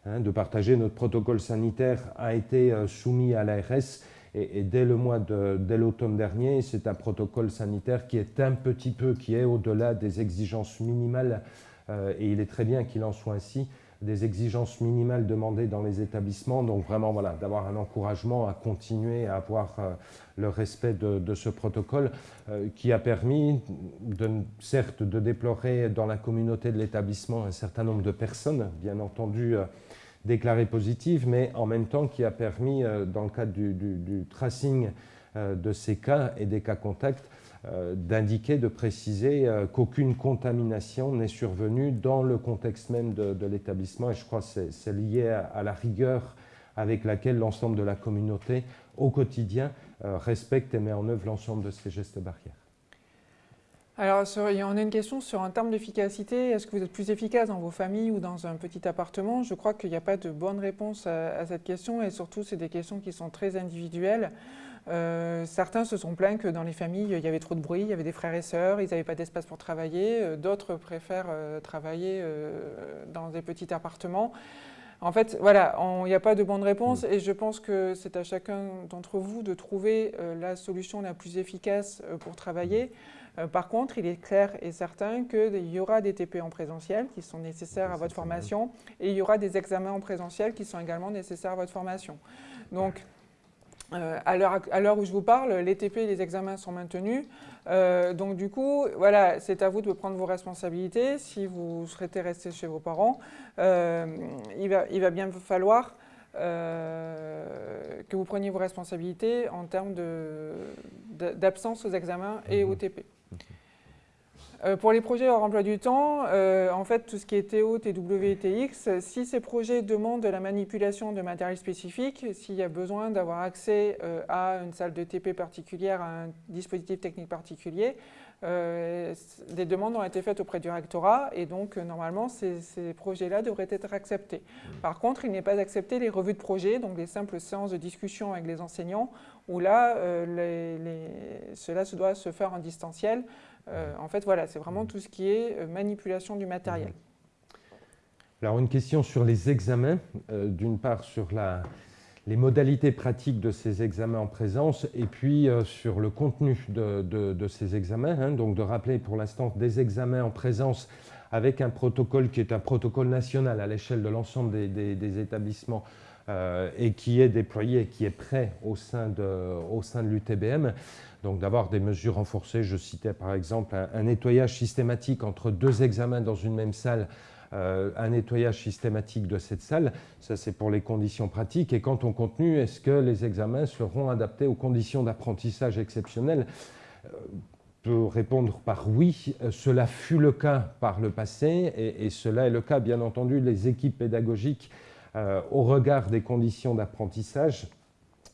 Hein, de partager notre protocole sanitaire a été soumis à l'ARS et, dès le mois de, l'automne dernier, c'est un protocole sanitaire qui est un petit peu, qui est au-delà des exigences minimales et il est très bien qu'il en soit ainsi des exigences minimales demandées dans les établissements. Donc vraiment, voilà, d'avoir un encouragement à continuer à avoir euh, le respect de, ce protocole euh, qui a permis, certes, de déplorer dans la communauté de l'établissement un certain nombre de personnes, bien entendu, euh, déclarées positives, mais en même temps qui a permis, dans le cadre du, tracing de ces cas et des cas contacts, euh, d'indiquer, de préciser euh, qu'aucune contamination n'est survenue dans le contexte même de, l'établissement. Et je crois que c'est lié à, la rigueur avec laquelle l'ensemble de la communauté, au quotidien, euh, respecte et met en œuvre l'ensemble de ces gestes barrières.
Alors, on a une question sur un terme d'efficacité. Est-ce que vous êtes plus efficace dans vos familles ou dans un petit appartement? Je crois qu'il n'y a pas de bonne réponse à cette question et surtout, c'est des questions qui sont très individuelles. Euh, certains se sont plaints que dans les familles, il y avait trop de bruit, il y avait des frères et sœurs, ils n'avaient pas d'espace pour travailler. Euh, d'autres préfèrent euh, travailler dans des petits appartements. En fait, voilà, il n'y a pas de bonne réponse mm. et je pense que c'est à chacun d'entre vous de trouver la solution la plus efficace pour travailler. Mm. par contre, il est clair et certain qu'il y aura des TP en présentiel qui sont nécessaires à votre formation et il y aura des examens en présentiel qui sont également nécessaires à votre formation. Donc, euh, à l'heure où je vous parle, les TP et les examens sont maintenus. Euh, donc du coup, voilà, c'est à vous de prendre vos responsabilités. Si vous souhaitez rester chez vos parents, euh, il, va, il, va, bien falloir que vous preniez vos responsabilités en termes d'absence aux examens et au TP. Euh, pour les projets hors emploi du temps, euh, en fait, tout ce qui est TO, TW et TX, si ces projets demandent de la manipulation de matériel spécifique, s'il y a besoin d'avoir accès euh, à une salle de TP particulière, à un dispositif technique particulier, des demandes ont été faites auprès du rectorat et donc normalement ces, projets-là devraient être acceptés. Par contre, il n'est pas accepté les revues de projet, donc les simples séances de discussion avec les enseignants, où là, cela se doit se faire en distanciel euh, en fait, voilà, c'est vraiment tout ce qui est euh, manipulation du matériel.
Alors, une question sur les examens. Euh, d'une part, sur les modalités pratiques de ces examens en présence et puis sur le contenu de, ces examens. Hein. donc, de rappeler pour l'instant des examens en présence avec un protocole qui est un protocole national à l'échelle de l'ensemble des, établissements et qui est déployé, qui est prêt au sein de, de l'UTBM donc d'avoir des mesures renforcées. Je citais par exemple un, nettoyage systématique entre deux examens dans une même salle, euh, un nettoyage systématique de cette salle. Ça, c'est pour les conditions pratiques. Et quant au contenu, est-ce que les examens seront adaptés aux conditions d'apprentissage exceptionnelles? Euh, peux répondre par oui. Euh, cela fut le cas par le passé et, cela est le cas, bien entendu, les équipes pédagogiques au regard des conditions d'apprentissage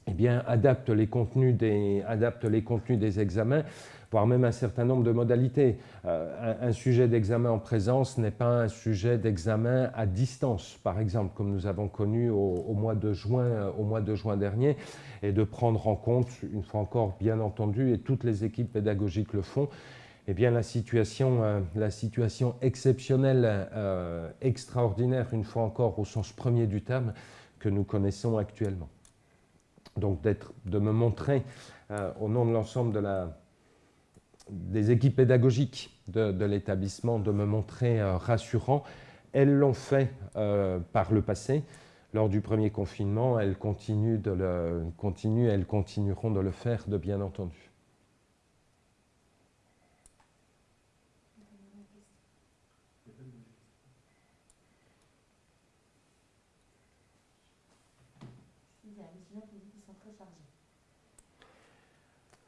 eh bien, adapte les, contenus des, adapte les contenus des examens, voire même un certain nombre de modalités. Euh, un, sujet d'examen en présence n'est pas un sujet d'examen à distance, par exemple, comme nous avons connu au, mois de juin, au mois de juin dernier, et de prendre en compte, une fois encore, bien entendu, et toutes les équipes pédagogiques le font, eh bien, la situation, euh, la situation exceptionnelle, euh, extraordinaire, une fois encore, au sens premier du terme, que nous connaissons actuellement donc de me montrer euh, au nom de l'ensemble de des équipes pédagogiques de, l'établissement, de me montrer rassurant. Elles l'ont fait par le passé. Lors du premier confinement, elles continuent, de le, continuent, elles continueront de le faire, de bien entendu.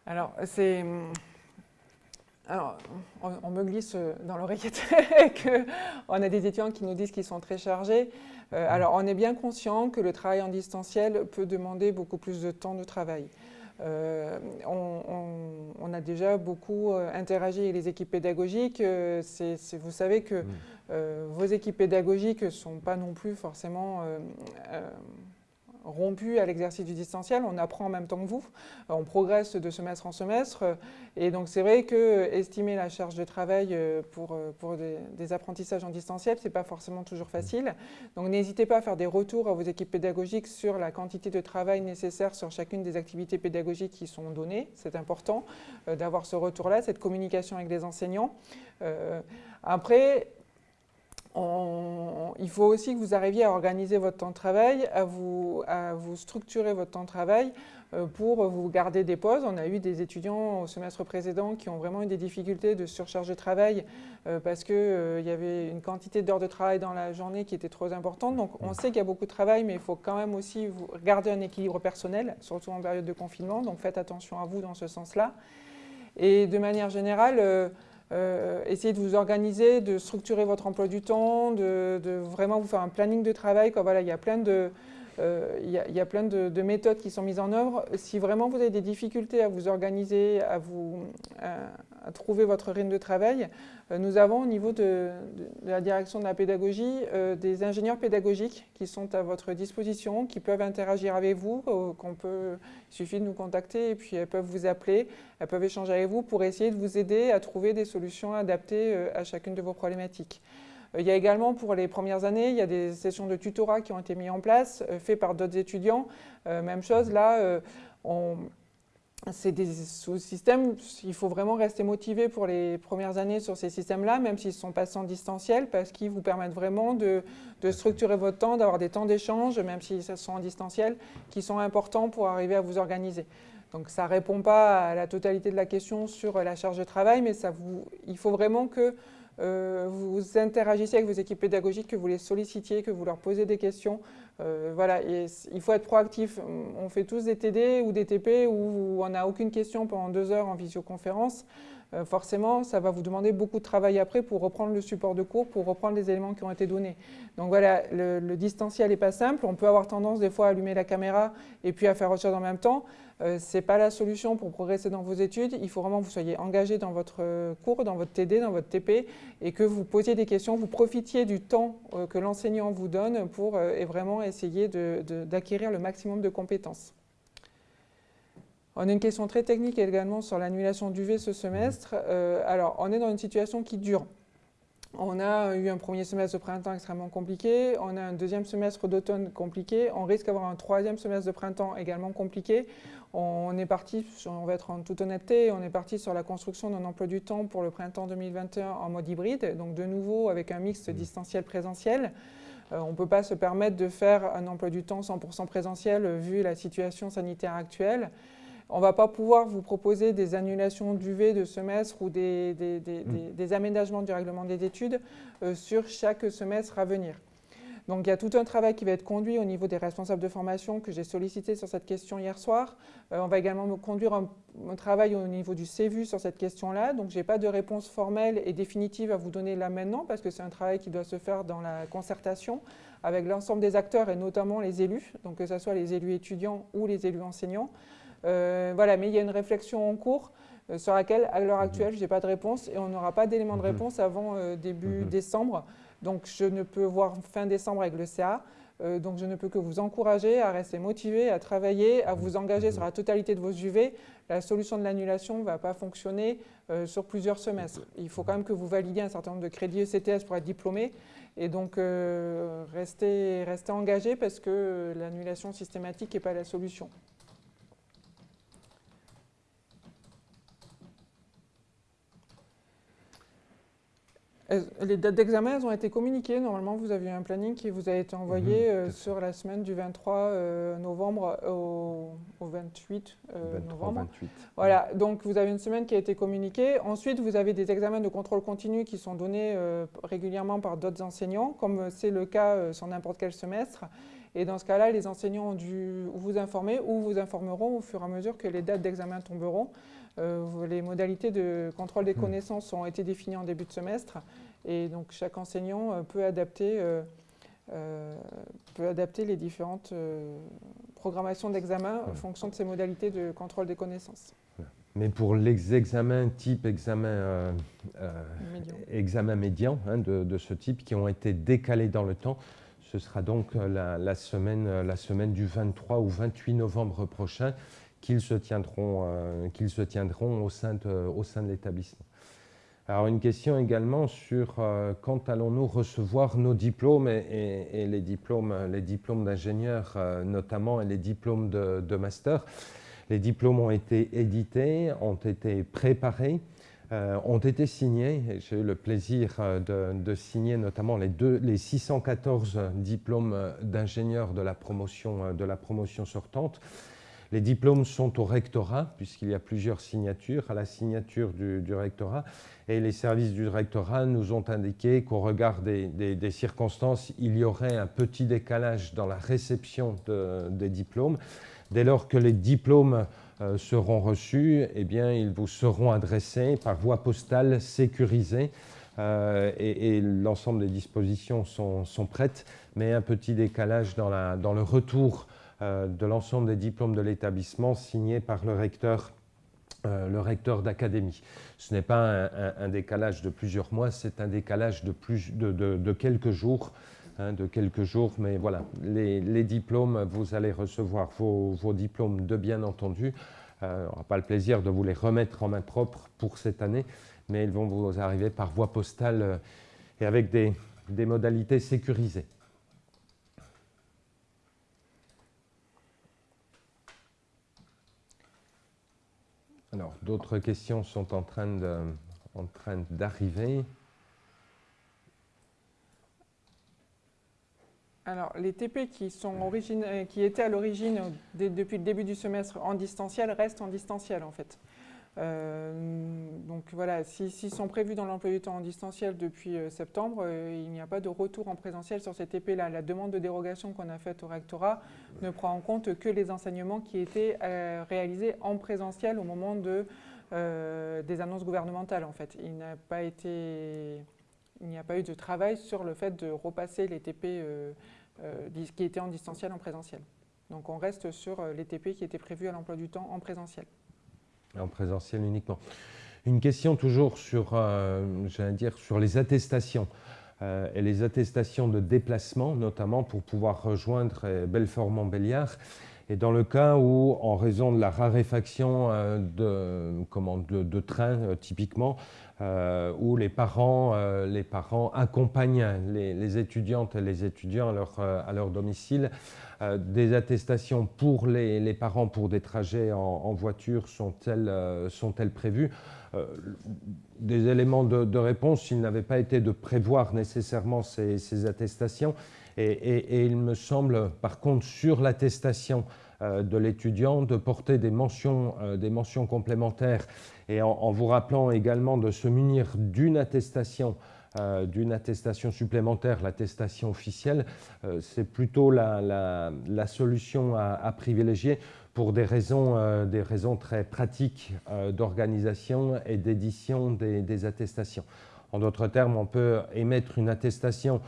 Alors, c'est... Alors, on, me glisse dans l'oreillette qu'on a des étudiants qui nous disent qu'ils sont très chargés. Euh, alors, on est bien conscient que le travail en distanciel peut demander beaucoup plus de temps de travail. Euh, on, a déjà beaucoup euh, interagi avec les équipes pédagogiques. vous savez que vos équipes pédagogiques ne sont pas non plus forcément rompu à l'exercice du distanciel, on apprend en même temps que vous, euh, on progresse de semestre en semestre, et donc c'est vrai que estimer la charge de travail euh, pour, euh, pour des, apprentissages en distanciel, ce n'est pas forcément toujours facile. Donc n'hésitez pas à faire des retours à vos équipes pédagogiques sur la quantité de travail nécessaire sur chacune des activités pédagogiques qui sont données. C'est important d'avoir ce retour-là, cette communication avec les enseignants. après, il faut aussi que vous arriviez à organiser votre temps de travail, à vous, structurer votre temps de travail euh, pour vous garder des pauses. On a eu des étudiants au semestre précédent qui ont vraiment eu des difficultés de surcharge de travail euh, parce qu'il euh, y avait une quantité d'heures de travail dans la journée qui était trop importante. Donc on sait qu'il y a beaucoup de travail, mais il faut quand même aussi garder un équilibre personnel, surtout en période de confinement. Donc faites attention à vous dans ce sens-là. Et de manière générale, essayez de vous organiser, de structurer votre emploi du temps, de, vraiment vous faire un planning de travail. Il y a plein de, euh, il y, a plein de, méthodes qui sont mises en œuvre. Si vraiment vous avez des difficultés à vous organiser, à, trouver votre rythme de travail, euh, nous avons au niveau de, la direction de la pédagogie euh, des ingénieurs pédagogiques qui sont à votre disposition, qui peuvent interagir avec vous, il suffit de nous contacter et puis elles peuvent vous appeler, elles peuvent échanger avec vous pour essayer de vous aider à trouver des solutions adaptées à chacune de vos problématiques. Euh, il y a également pour les premières années, il y a des sessions de tutorat qui ont été mises en place, euh, faites par d'autres étudiants. Euh, même chose, là, c'est des sous-systèmes, il faut vraiment rester motivé pour les premières années sur ces systèmes-là, même s'ils sont passés en distanciel, parce qu'ils vous permettent vraiment de, structurer votre temps, d'avoir des temps d'échange, même s'ils sont en distanciel, qui sont importants pour arriver à vous organiser. Donc ça ne répond pas à la totalité de la question sur la charge de travail, mais ça vous, il faut vraiment que vous interagissez avec vos équipes pédagogiques, que vous les sollicitiez, que vous leur posez des questions. Euh, voilà, il faut être proactif. On fait tous des TD ou des TP où on n'a aucune question pendant deux heures en visioconférence. Euh, forcément, ça va vous demander beaucoup de travail après pour reprendre le support de cours, pour reprendre les éléments qui ont été donnés. Donc voilà, le, distanciel n'est pas simple. On peut avoir tendance des fois à allumer la caméra et puis à faire autre chose en même temps. Euh, ce n'est pas la solution pour progresser dans vos études. Il faut vraiment que vous soyez engagé dans votre cours, dans votre TD, dans votre TP, et que vous posiez des questions, vous profitiez du temps que l'enseignant vous donne pour vraiment essayer d'acquérir le maximum de compétences. On a une question très technique également sur l'annulation du V ce semestre. alors, on est dans une situation qui dure. On a eu un premier semestre de printemps extrêmement compliqué, on a un deuxième semestre d'automne compliqué, on risque d'avoir un troisième semestre de printemps également compliqué. On est parti, on va être en toute honnêteté, on est parti sur la construction d'un emploi du temps pour le printemps 2021 en mode hybride, donc de nouveau avec un mix mmh. distanciel-présentiel. Euh, on ne peut pas se permettre de faire un emploi du temps 100% présentiel vu la situation sanitaire actuelle. On ne va pas pouvoir vous proposer des annulations d'UV de semestre ou des, mmh. aménagements du règlement des études euh, sur chaque semestre à venir. Donc il y a tout un travail qui va être conduit au niveau des responsables de formation que j'ai sollicité sur cette question hier soir. Euh, on va également conduire un, travail au niveau du CVU sur cette question-là. Donc je n'ai pas de réponse formelle et définitive à vous donner là maintenant parce que c'est un travail qui doit se faire dans la concertation avec l'ensemble des acteurs et notamment les élus, donc que ce soit les élus étudiants ou les élus enseignants. Euh, voilà, mais il y a une réflexion en cours euh, sur laquelle, à l'heure mhm. actuelle, je n'ai pas de réponse et on n'aura pas d'éléments de mhm. réponse avant euh, début mhm. décembre. Donc, je ne peux voir fin décembre avec le CA. donc, je ne peux que vous encourager à rester motivé, à travailler, à vous engager sur la totalité de vos UV. La solution de l'annulation ne va pas fonctionner sur plusieurs semestres. Il faut quand même que vous validiez un certain nombre de crédits ECTS pour être diplômé. Et donc, restez, restez engagé parce que l'annulation systématique n'est pas la solution. Les dates d'examen, elles ont été communiquées. Normalement, vous aviez un planning qui vous a été envoyé mhm, euh, sur la semaine du 23 euh, novembre au, 28 euh, novembre. Voilà, donc vous avez une semaine qui a été communiquée. Ensuite, vous avez des examens de contrôle continu qui sont donnés régulièrement par d'autres enseignants, comme c'est le cas sur n'importe quel semestre. Et dans ce cas-là, les enseignants ont dû vous informer ou vous informeront au fur et à mesure que les dates d'examen tomberont. Euh, les modalités de contrôle des hmm. connaissances ont été définies en début de semestre et donc chaque enseignant euh, peut adapter, euh, peut adapter les différentes programmations d'examen en fonction de ces modalités de contrôle des connaissances.
Mais pour les examens type examen, médian, examen médian hein, de, ce type qui ont été décalés dans le temps, ce sera donc la, semaine, la semaine du 23 ou 28 novembre prochain qu'ils se tiendront, euh, qu'ils se tiendront au sein de, au sein de l'établissement. Alors une question également sur euh, quand allons-nous recevoir nos diplômes et, les diplômes, les diplômes d'ingénieurs euh, notamment et les diplômes de, master? Les diplômes ont été édités, ont été préparés. ont été signés. J'ai eu le plaisir de, signer notamment les, deux, les 614 diplômes d'ingénieurs de, de la promotion sortante. Les diplômes sont au rectorat, puisqu'il y a plusieurs signatures, à la signature du, rectorat. Et les services du rectorat nous ont indiqué qu'au regard des, circonstances, il y aurait un petit décalage dans la réception des diplômes. Dès lors que les diplômes euh, seront reçus, eh bien, ils vous seront adressés par voie postale sécurisée. Euh, et, l'ensemble des dispositions sont, prêtes, mais un petit décalage dans, le retour de l'ensemble des diplômes de l'établissement signés par le recteur, euh, recteur d'académie. Ce n'est pas un, décalage de plusieurs mois, c'est un décalage de, quelques jours. Hein, de quelques jours, mais voilà, les, diplômes, vous allez recevoir vos, diplômes de bien entendu. Euh, on n'aura pas le plaisir de vous les remettre en main propre pour cette année, mais ils vont vous arriver par voie postale et avec des modalités sécurisées. Alors, d'autres questions sont en train d'arriver.
Alors, les TP qui, qui étaient à l'origine depuis le début du semestre en distanciel restent en distanciel en fait. Euh, donc voilà, s'ils sont prévus dans l'emploi du temps en distanciel depuis euh, septembre, euh, il n'y a pas de retour en présentiel sur ces TP-là. La demande de dérogation qu'on a faite au rectorat ne prend en compte que les enseignements qui étaient réalisés en présentiel au moment de, des annonces gouvernementales en fait. Il n'y a pas eu de travail sur le fait de repasser les TP qui étaient en distanciel en présentiel. Donc on reste sur les TP qui étaient prévus à l'emploi du temps en présentiel
en présentiel uniquement. Une question toujours sur, euh, dire, sur les attestations euh, et les attestations de déplacement, notamment pour pouvoir rejoindre euh, Belfort-Montbéliard. Et dans le cas où, en raison de la raréfaction de, comment, de, trains, typiquement, où les parents, les parents accompagnent les, étudiantes et les étudiants à leur, domicile, euh, des attestations pour les, parents pour des trajets en, voiture sont-elles euh, sont prévues? Euh, Des éléments de, réponse, il n'avait pas été de prévoir nécessairement ces, attestations. Et, il me semble, par contre, sur l'attestation de l'étudiant, de porter des mentions, des mentions complémentaires et en, vous rappelant également de se munir d'une attestation euh, d'une attestation supplémentaire, l'attestation officielle, euh, c'est plutôt la, solution à, privilégier pour des raisons, euh, des raisons très pratiques d'organisation et d'édition des, attestations. En d'autres termes, on peut émettre une attestation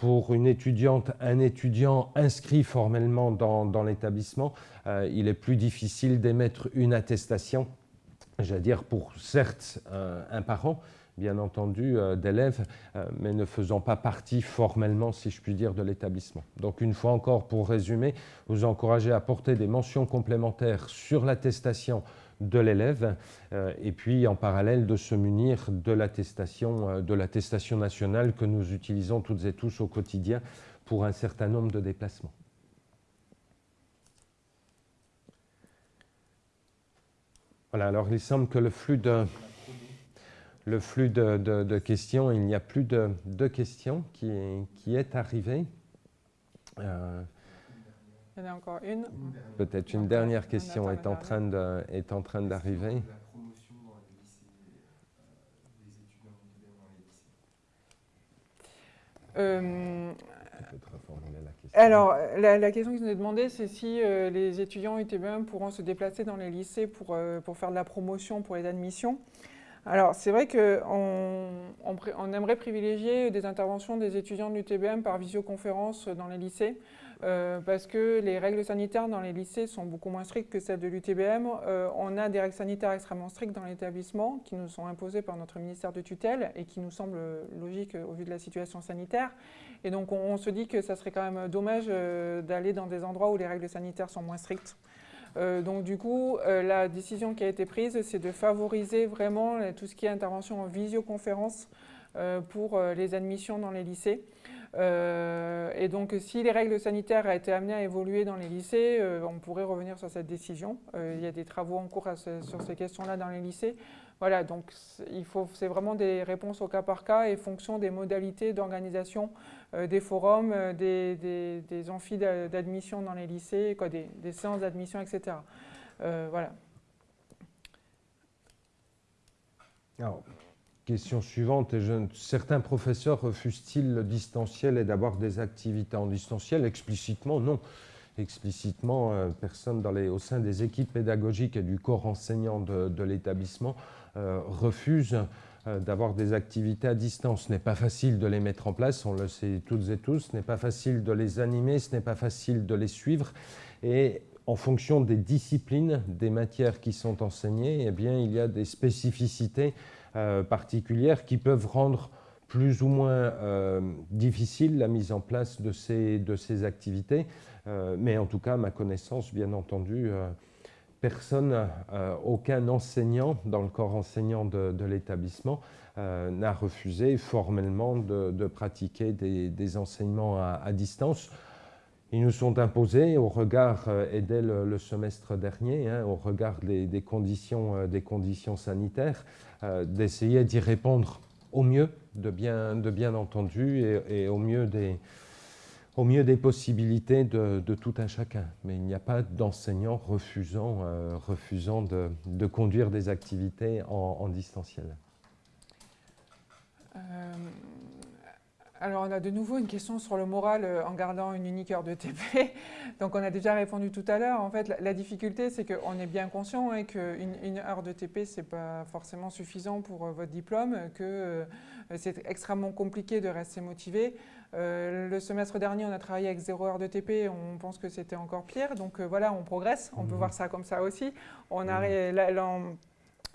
pour une étudiante, un étudiant inscrit formellement dans, l'établissement. il est plus difficile d'émettre une attestation, j'allais dire pour certes un parent, bien entendu, euh, d'élèves, euh, mais ne faisant pas partie formellement, si je puis dire, de l'établissement. Donc, une fois encore, pour résumer, vous encouragez à porter des mentions complémentaires sur l'attestation de l'élève, euh, et puis en parallèle de se munir de l'attestation de l'attestation nationale que nous utilisons toutes et tous au quotidien pour un certain nombre de déplacements. Voilà, alors il semble que le flux de le flux de, questions. Il n'y a plus de, questions qui, qui, est arrivé.
Euh, il y en a encore une.
Peut-être une dernière question est en, train de, est en train d'arriver.
Euh, alors, la, question qui nous est demandée, c'est si euh, les étudiants UTBM pourront se déplacer dans les lycées pour, pour faire de la promotion pour les admissions. Alors, c'est vrai qu'on on, aimerait privilégier des interventions des étudiants de l'UTBM par visioconférence dans les lycées, euh, parce que les règles sanitaires dans les lycées sont beaucoup moins strictes que celles de l'UTBM. Euh, on a des règles sanitaires extrêmement strictes dans l'établissement qui nous sont imposées par notre ministère de tutelle et qui nous semblent logiques au vu de la situation sanitaire. Et donc, on se dit que ça serait quand même dommage euh, d'aller dans des endroits où les règles sanitaires sont moins strictes. Donc du coup, la décision qui a été prise, c'est de favoriser vraiment tout ce qui est intervention en visioconférence pour les admissions dans les lycées. Et donc, si les règles sanitaires ont été amenées à évoluer dans les lycées, on pourrait revenir sur cette décision. il y a des travaux en cours sur ces questions-là dans les lycées. Voilà, donc c'est vraiment des réponses au cas par cas et fonction des modalités d'organisation euh, des forums, euh, des, des, amphis d'admission dans les lycées, quoi, des, séances d'admission, etc. Euh, voilà.
Alors, question suivante, certains professeurs refusent-ils le distanciel et d'avoir des activités en distanciel? Explicitement, non explicitement, personne dans les, au sein des équipes pédagogiques et du corps enseignant de l'établissement euh, refusent euh, d'avoir des activités à distance. Ce n'est pas facile de les mettre en place, on le sait toutes et tous, ce n'est pas facile de les animer, ce n'est pas facile de les suivre. Et en fonction des disciplines, des matières qui sont enseignées, eh bien, il y a des spécificités euh, particulières qui peuvent rendre plus ou moins difficile la mise en place de ces, de activités. mais en tout cas, à ma connaissance, bien entendu, personne, euh, aucun enseignant dans le corps enseignant de, l'établissement euh, n'a refusé formellement de, pratiquer des, enseignements à, distance. Ils nous sont imposés au regard, euh, et dès le, semestre dernier, hein, au regard des, conditions, des conditions sanitaires, d'essayer d'y répondre au mieux, de bien, entendu, et au mieux des, possibilités de, tout un chacun. Mais il n'y a pas d'enseignant refusant, euh, de, conduire des activités en, distanciel.
Euh, alors, on a de nouveau une question sur le moral euh, en gardant une unique heure de TP. Donc, on a déjà répondu tout à l'heure. En fait, la, difficulté, c'est qu'on est bien conscient hein, qu'une une heure de TP, ce n'est pas forcément suffisant pour votre diplôme, que c'est extrêmement compliqué de rester motivé. Euh, le semestre dernier, on a travaillé avec zéro heure de TP, on pense que c'était encore pire. Donc euh, voilà, on progresse, on peut mmh. voir ça comme ça aussi. On a, mmh.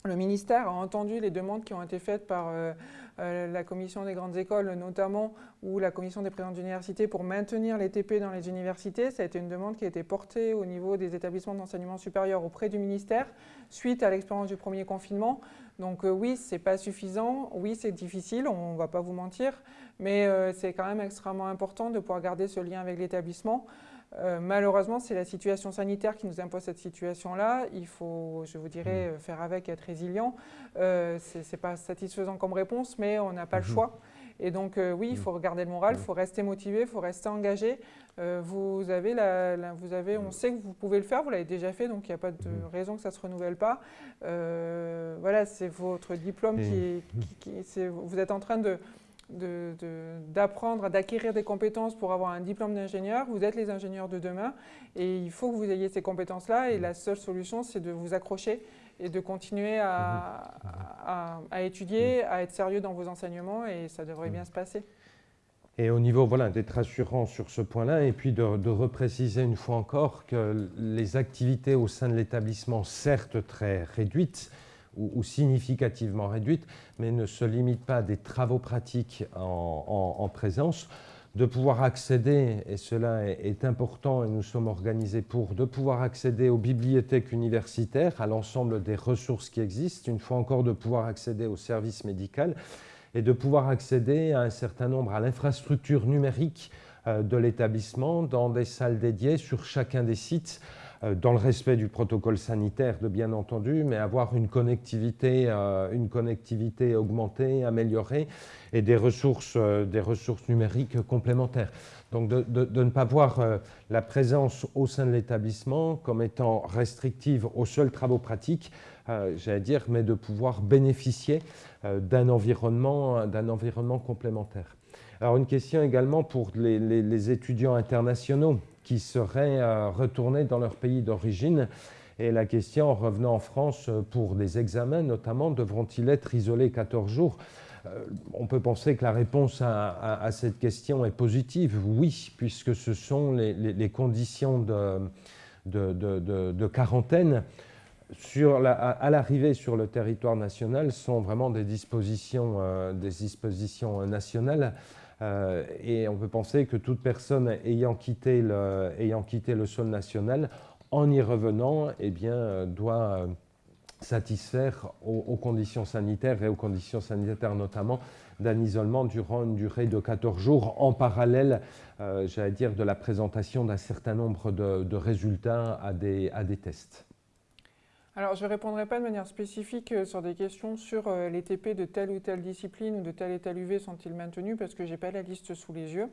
Le ministère a entendu les demandes qui ont été faites par euh, la commission des grandes écoles notamment, ou la commission des présidents d'université pour maintenir les TP dans les universités. Ça a été une demande qui a été portée au niveau des établissements d'enseignement supérieur auprès du ministère, suite à l'expérience du premier confinement. Donc oui, ce n'est pas suffisant, oui, c'est difficile, on ne va pas vous mentir, mais euh, c'est quand même extrêmement important de pouvoir garder ce lien avec l'établissement. Euh, malheureusement, c'est la situation sanitaire qui nous impose cette situation-là. Il faut, je vous dirais, mmh. faire avec, être résilient. Euh, Ce n'est pas satisfaisant comme réponse, mais on n'a pas le mmh. choix. Et donc, oui, il mmh. faut regarder le moral, il faut rester motivé, il faut rester engagé. vous avez la, vous avez, on sait que vous pouvez le faire, vous l'avez déjà fait, donc il n'y a pas de raison que ça ne se renouvelle pas. voilà, c'est votre diplôme qui, qui vous êtes en train de, d'apprendre, d'acquérir des compétences pour avoir un diplôme d'ingénieur. Vous êtes les ingénieurs de demain et il faut que vous ayez ces compétences-là et la seule solution, c'est de vous accrocher et de continuer à, à, étudier, à être sérieux dans vos enseignements et ça devrait bien se passer.
Et au niveau voilà, d'être rassurant sur ce point-là, et puis de, de, repréciser une fois encore que les activités au sein de l'établissement, certes très réduites, ou, significativement réduite, mais ne se limite pas à des travaux pratiques en, présence, de pouvoir accéder, et cela est, important et nous sommes organisés pour, de pouvoir accéder aux bibliothèques universitaires, à l'ensemble des ressources qui existent, une fois encore de pouvoir accéder au service médical et de pouvoir accéder à un certain nombre, à l'infrastructure numérique euh, de l'établissement dans des salles dédiées sur chacun des sites dans le respect du protocole sanitaire, de bien entendu, mais avoir une connectivité, euh, une connectivité augmentée, améliorée et des ressources, euh, des ressources numériques complémentaires. Donc de, ne pas voir la présence au sein de l'établissement comme étant restrictive aux seuls travaux pratiques, j'allais dire, mais de pouvoir bénéficier d'un environnement, environnement complémentaire. Alors une question également pour les étudiants internationaux qui seraient euh, retournés dans leur pays d'origine. Et la question, en revenant en France euh, pour des examens notamment, devront-ils être isolés 14 jours? Euh, on peut penser que la réponse à, cette question est positive, oui, puisque ce sont les, conditions de, quarantaine. À, l'arrivée sur le territoire national sont vraiment des dispositions, des dispositions nationales euh, et on peut penser que toute personne ayant quitté le, sol national, en y revenant, eh bien, doit euh, satisfaire aux, conditions sanitaires et aux conditions sanitaires notamment d'un isolement durant une durée de 14 jours en parallèle, euh, de la présentation d'un certain nombre de, résultats à des tests.
Alors, je ne répondrai pas de manière spécifique euh, sur des questions sur euh, les TP de telle ou telle discipline ou de tel et tel UV sont-ils maintenus parce que je n'ai pas la liste sous les yeux.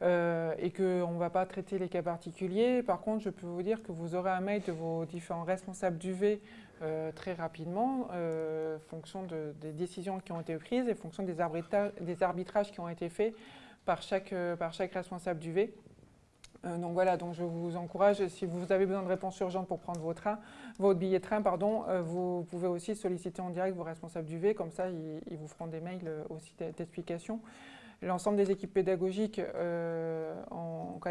Euh, et qu'on ne va pas traiter les cas particuliers. Par contre, je peux vous dire que vous aurez un mail de vos différents responsables d'UV euh, très rapidement, euh, fonction des décisions qui ont été prises et fonction des, arbitrages, qui ont été faits par chaque, par chaque responsable d'UV. Donc voilà, donc je vous encourage, si vous avez besoin de réponses urgentes pour prendre votre billet de train, pardon, vous pouvez aussi solliciter en direct vos responsables d'UV, comme ça ils, ils, vous feront des mails aussi d'explications. L'ensemble des équipes pédagogiques, euh,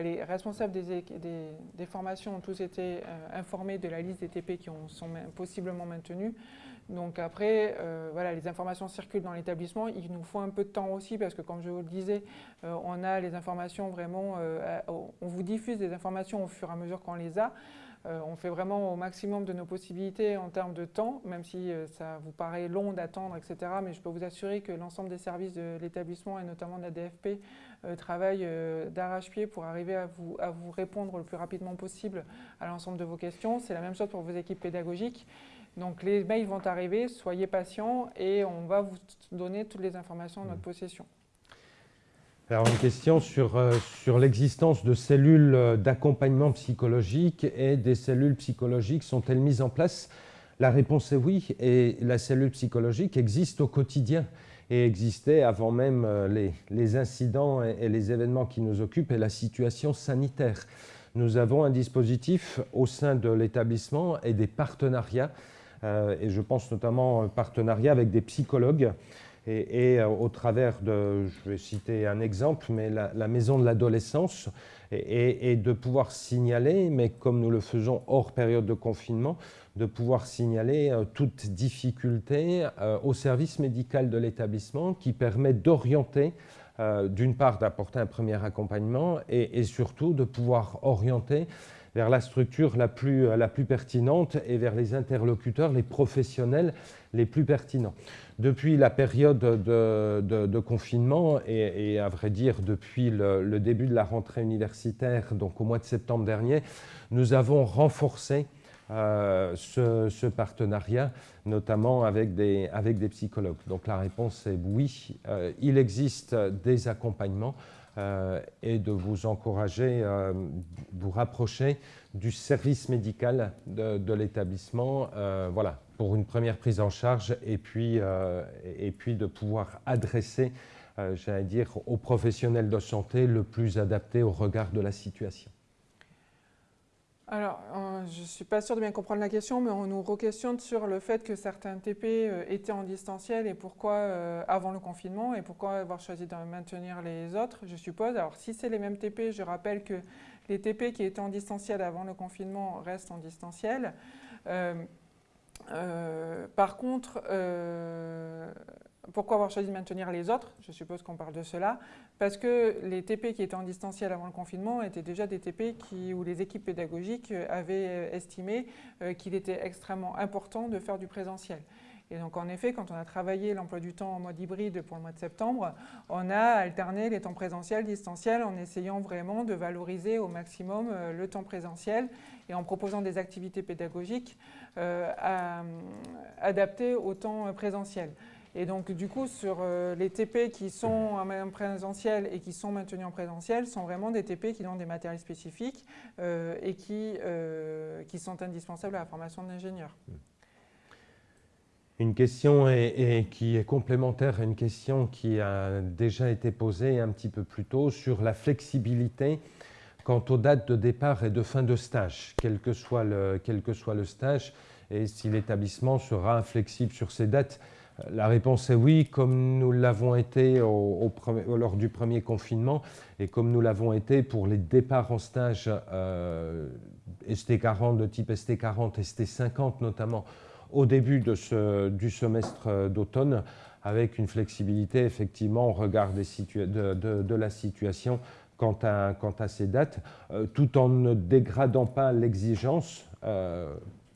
les responsables des, formations ont tous été euh, informés de la liste des TP qui sont possiblement maintenus. Donc après, euh, voilà, les informations circulent dans l'établissement. Il nous faut un peu de temps aussi parce que, comme je vous le disais, on a les informations vraiment, on vous diffuse des informations au fur et à mesure qu'on les a. Euh, on fait vraiment au maximum de nos possibilités en termes de temps, même si euh, ça vous paraît long d'attendre, etc. Mais je peux vous assurer que l'ensemble des services de l'établissement et notamment de la DFP euh, travaillent d'arrache-pied pour arriver à vous répondre le plus rapidement possible à l'ensemble de vos questions. C'est la même chose pour vos équipes pédagogiques. Donc les mails vont arriver, soyez patients et on va vous donner toutes les informations en notre possession.
Alors une question sur, euh, sur l'existence de cellules euh, d'accompagnement psychologique et des cellules psychologiques sont-elles mises en place? La réponse est oui, et la cellule psychologique existe au quotidien et existait avant même euh, les, les incidents et, les événements qui nous occupent et la situation sanitaire. Nous avons un dispositif au sein de l'établissement et des partenariats, et je pense notamment un partenariat avec des psychologues. Et, euh, au travers de, je vais citer un exemple, mais la, maison de l'adolescence, et, de pouvoir signaler, mais comme nous le faisons hors période de confinement, de pouvoir signaler euh, toute difficulté euh, au service médical de l'établissement qui permet d'orienter, d'une part d'apporter un premier accompagnement et, surtout de pouvoir orienter vers la structure la plus, la plus pertinente et vers les interlocuteurs, les professionnels les plus pertinents. Depuis la période de, confinement et, à vrai dire depuis le, début de la rentrée universitaire, donc au mois de septembre dernier, nous avons renforcé euh, ce, partenariat, notamment avec des, avec des psychologues. Donc la réponse est oui, euh, il existe des accompagnements euh, et de vous encourager, vous rapprocher du service médical de, l'établissement. voilà, pour une première prise en charge et puis, euh, et puis de pouvoir adresser, euh, j'allais dire, aux professionnels de santé le plus adapté au regard de la situation.
Alors, euh, je ne suis pas sûre de bien comprendre la question, mais on nous re-questionne sur le fait que certains TP étaient en distanciel et pourquoi avant le confinement et pourquoi avoir choisi de maintenir les autres, je suppose. Alors, si c'est les mêmes TP, je rappelle que les TP qui étaient en distanciel avant le confinement restent en distanciel. Euh, par contre, euh, pourquoi avoir choisi de maintenir les autres? Je suppose qu'on parle de cela. Parce que les TP qui étaient en distanciel avant le confinement étaient déjà des TP qui, où les équipes pédagogiques avaient estimé euh, qu'il était extrêmement important de faire du présentiel. Et donc en effet, quand on a travaillé l'emploi du temps en mode hybride pour le mois de septembre, on a alterné les temps présentiels, distanciels en essayant vraiment de valoriser au maximum le temps présentiel et en proposant des activités pédagogiques euh, adaptées au temps présentiel. Et donc, du coup, sur euh, les TP qui sont en présentiel et qui sont maintenus en présentiel, sont vraiment des TP qui ont des matériels spécifiques euh, et qui, qui sont indispensables à la formation de l'ingénieur.
Une question qui est complémentaire à une question qui a déjà été posée un petit peu plus tôt sur la flexibilité quant aux dates de départ et de fin de stage, quel que soit le, quel que soit le stage, et si l'établissement sera flexible sur ces dates. La réponse est oui, comme nous l'avons été lors du premier confinement et comme nous l'avons été pour les départs en stage euh, ST40 de type ST40, ST50 notamment, au début du semestre d'automne, avec une flexibilité effectivement au regard de, la situation quant à, ces dates, euh, tout en ne dégradant pas l'exigence, euh,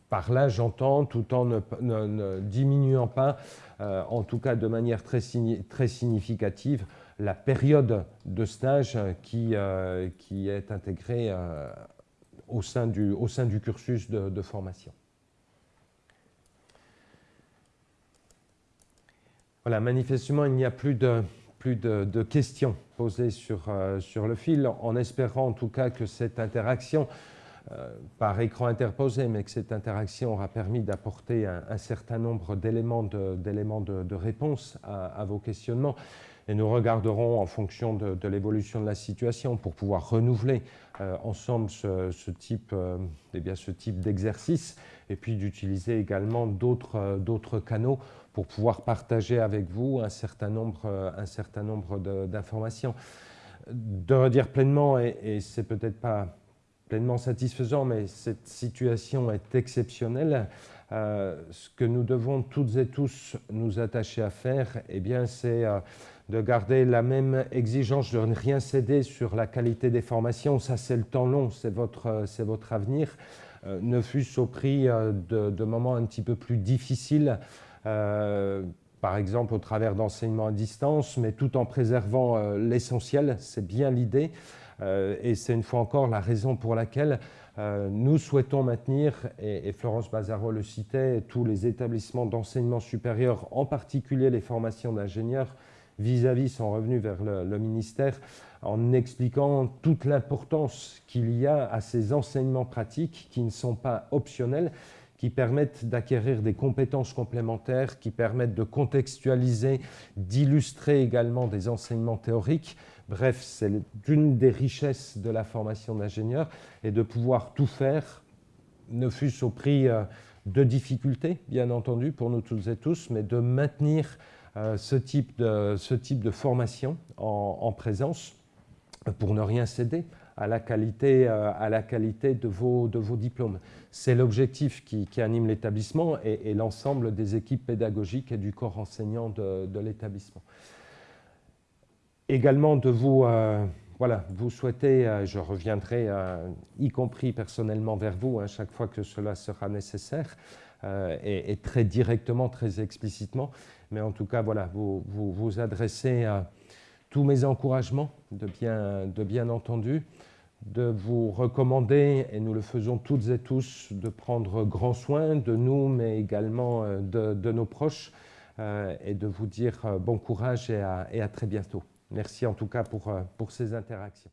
par là, j'entends, tout en ne, diminuant pas, en tout cas de manière très, significative, la période de stage qui, qui est intégrée au sein, du, au, sein du, cursus de formation. Voilà, manifestement, il n'y a plus de, plus de, questions posées sur, euh, sur, le fil, en espérant en tout cas que cette interaction, euh, par écran interposé, mais que cette interaction aura permis d'apporter un, certain nombre d'éléments de, de, réponse à, vos questionnements. Et nous regarderons en fonction de, l'évolution de la situation pour pouvoir renouveler euh, ensemble ce, type, eh ce type d'exercice et puis d'utiliser également d'autres canaux pour pouvoir partager avec vous un certain nombre, euh, un certain nombre d'informations. De, redire pleinement, et, et c'est peut-être pas pleinement satisfaisant, mais cette situation est exceptionnelle. Euh, ce que nous devons toutes et tous nous attacher à faire, eh bien, c'est euh, de garder la même exigence, de ne rien céder sur la qualité des formations. Ça, c'est le temps long, c'est votre, votre avenir. ne fût-ce au prix de, moments un petit peu plus difficiles euh, par exemple au travers d'enseignements à distance, mais tout en préservant euh, l'essentiel, c'est bien l'idée. Euh, et c'est une fois encore la raison pour laquelle nous souhaitons maintenir, et, Florence Bazaro le citait, tous les établissements d'enseignement supérieur, en particulier les formations d'ingénieurs, vis-à-vis sont revenus vers le, ministère en expliquant toute l'importance qu'il y a à ces enseignements pratiques qui ne sont pas optionnels, qui permettent d'acquérir des compétences complémentaires, qui permettent de contextualiser, d'illustrer également des enseignements théoriques. Bref, c'est une des richesses de la formation d'ingénieur et de pouvoir tout faire, ne fût-ce au prix euh, de difficultés, bien entendu, pour nous toutes et tous, mais de maintenir euh, ce, type de, formation en, présence pour ne rien céder à la qualité, euh, de vos diplômes. C'est l'objectif qui, anime l'établissement et, l'ensemble des équipes pédagogiques et du corps enseignant de, l'établissement. Également de vous, euh, voilà, vous souhaitez, euh, je reviendrai y compris personnellement vers vous hein, chaque fois que cela sera nécessaire, et, très directement, très explicitement, mais en tout cas, voilà, vous vous, vous adressez à tous mes encouragements, de bien, de bien entendu, de vous recommander, et nous le faisons toutes et tous, de prendre grand soin de nous, mais également euh, de, nos proches, euh, et de vous dire euh, bon courage et à, très bientôt. Merci en tout cas pour, pour ces interactions.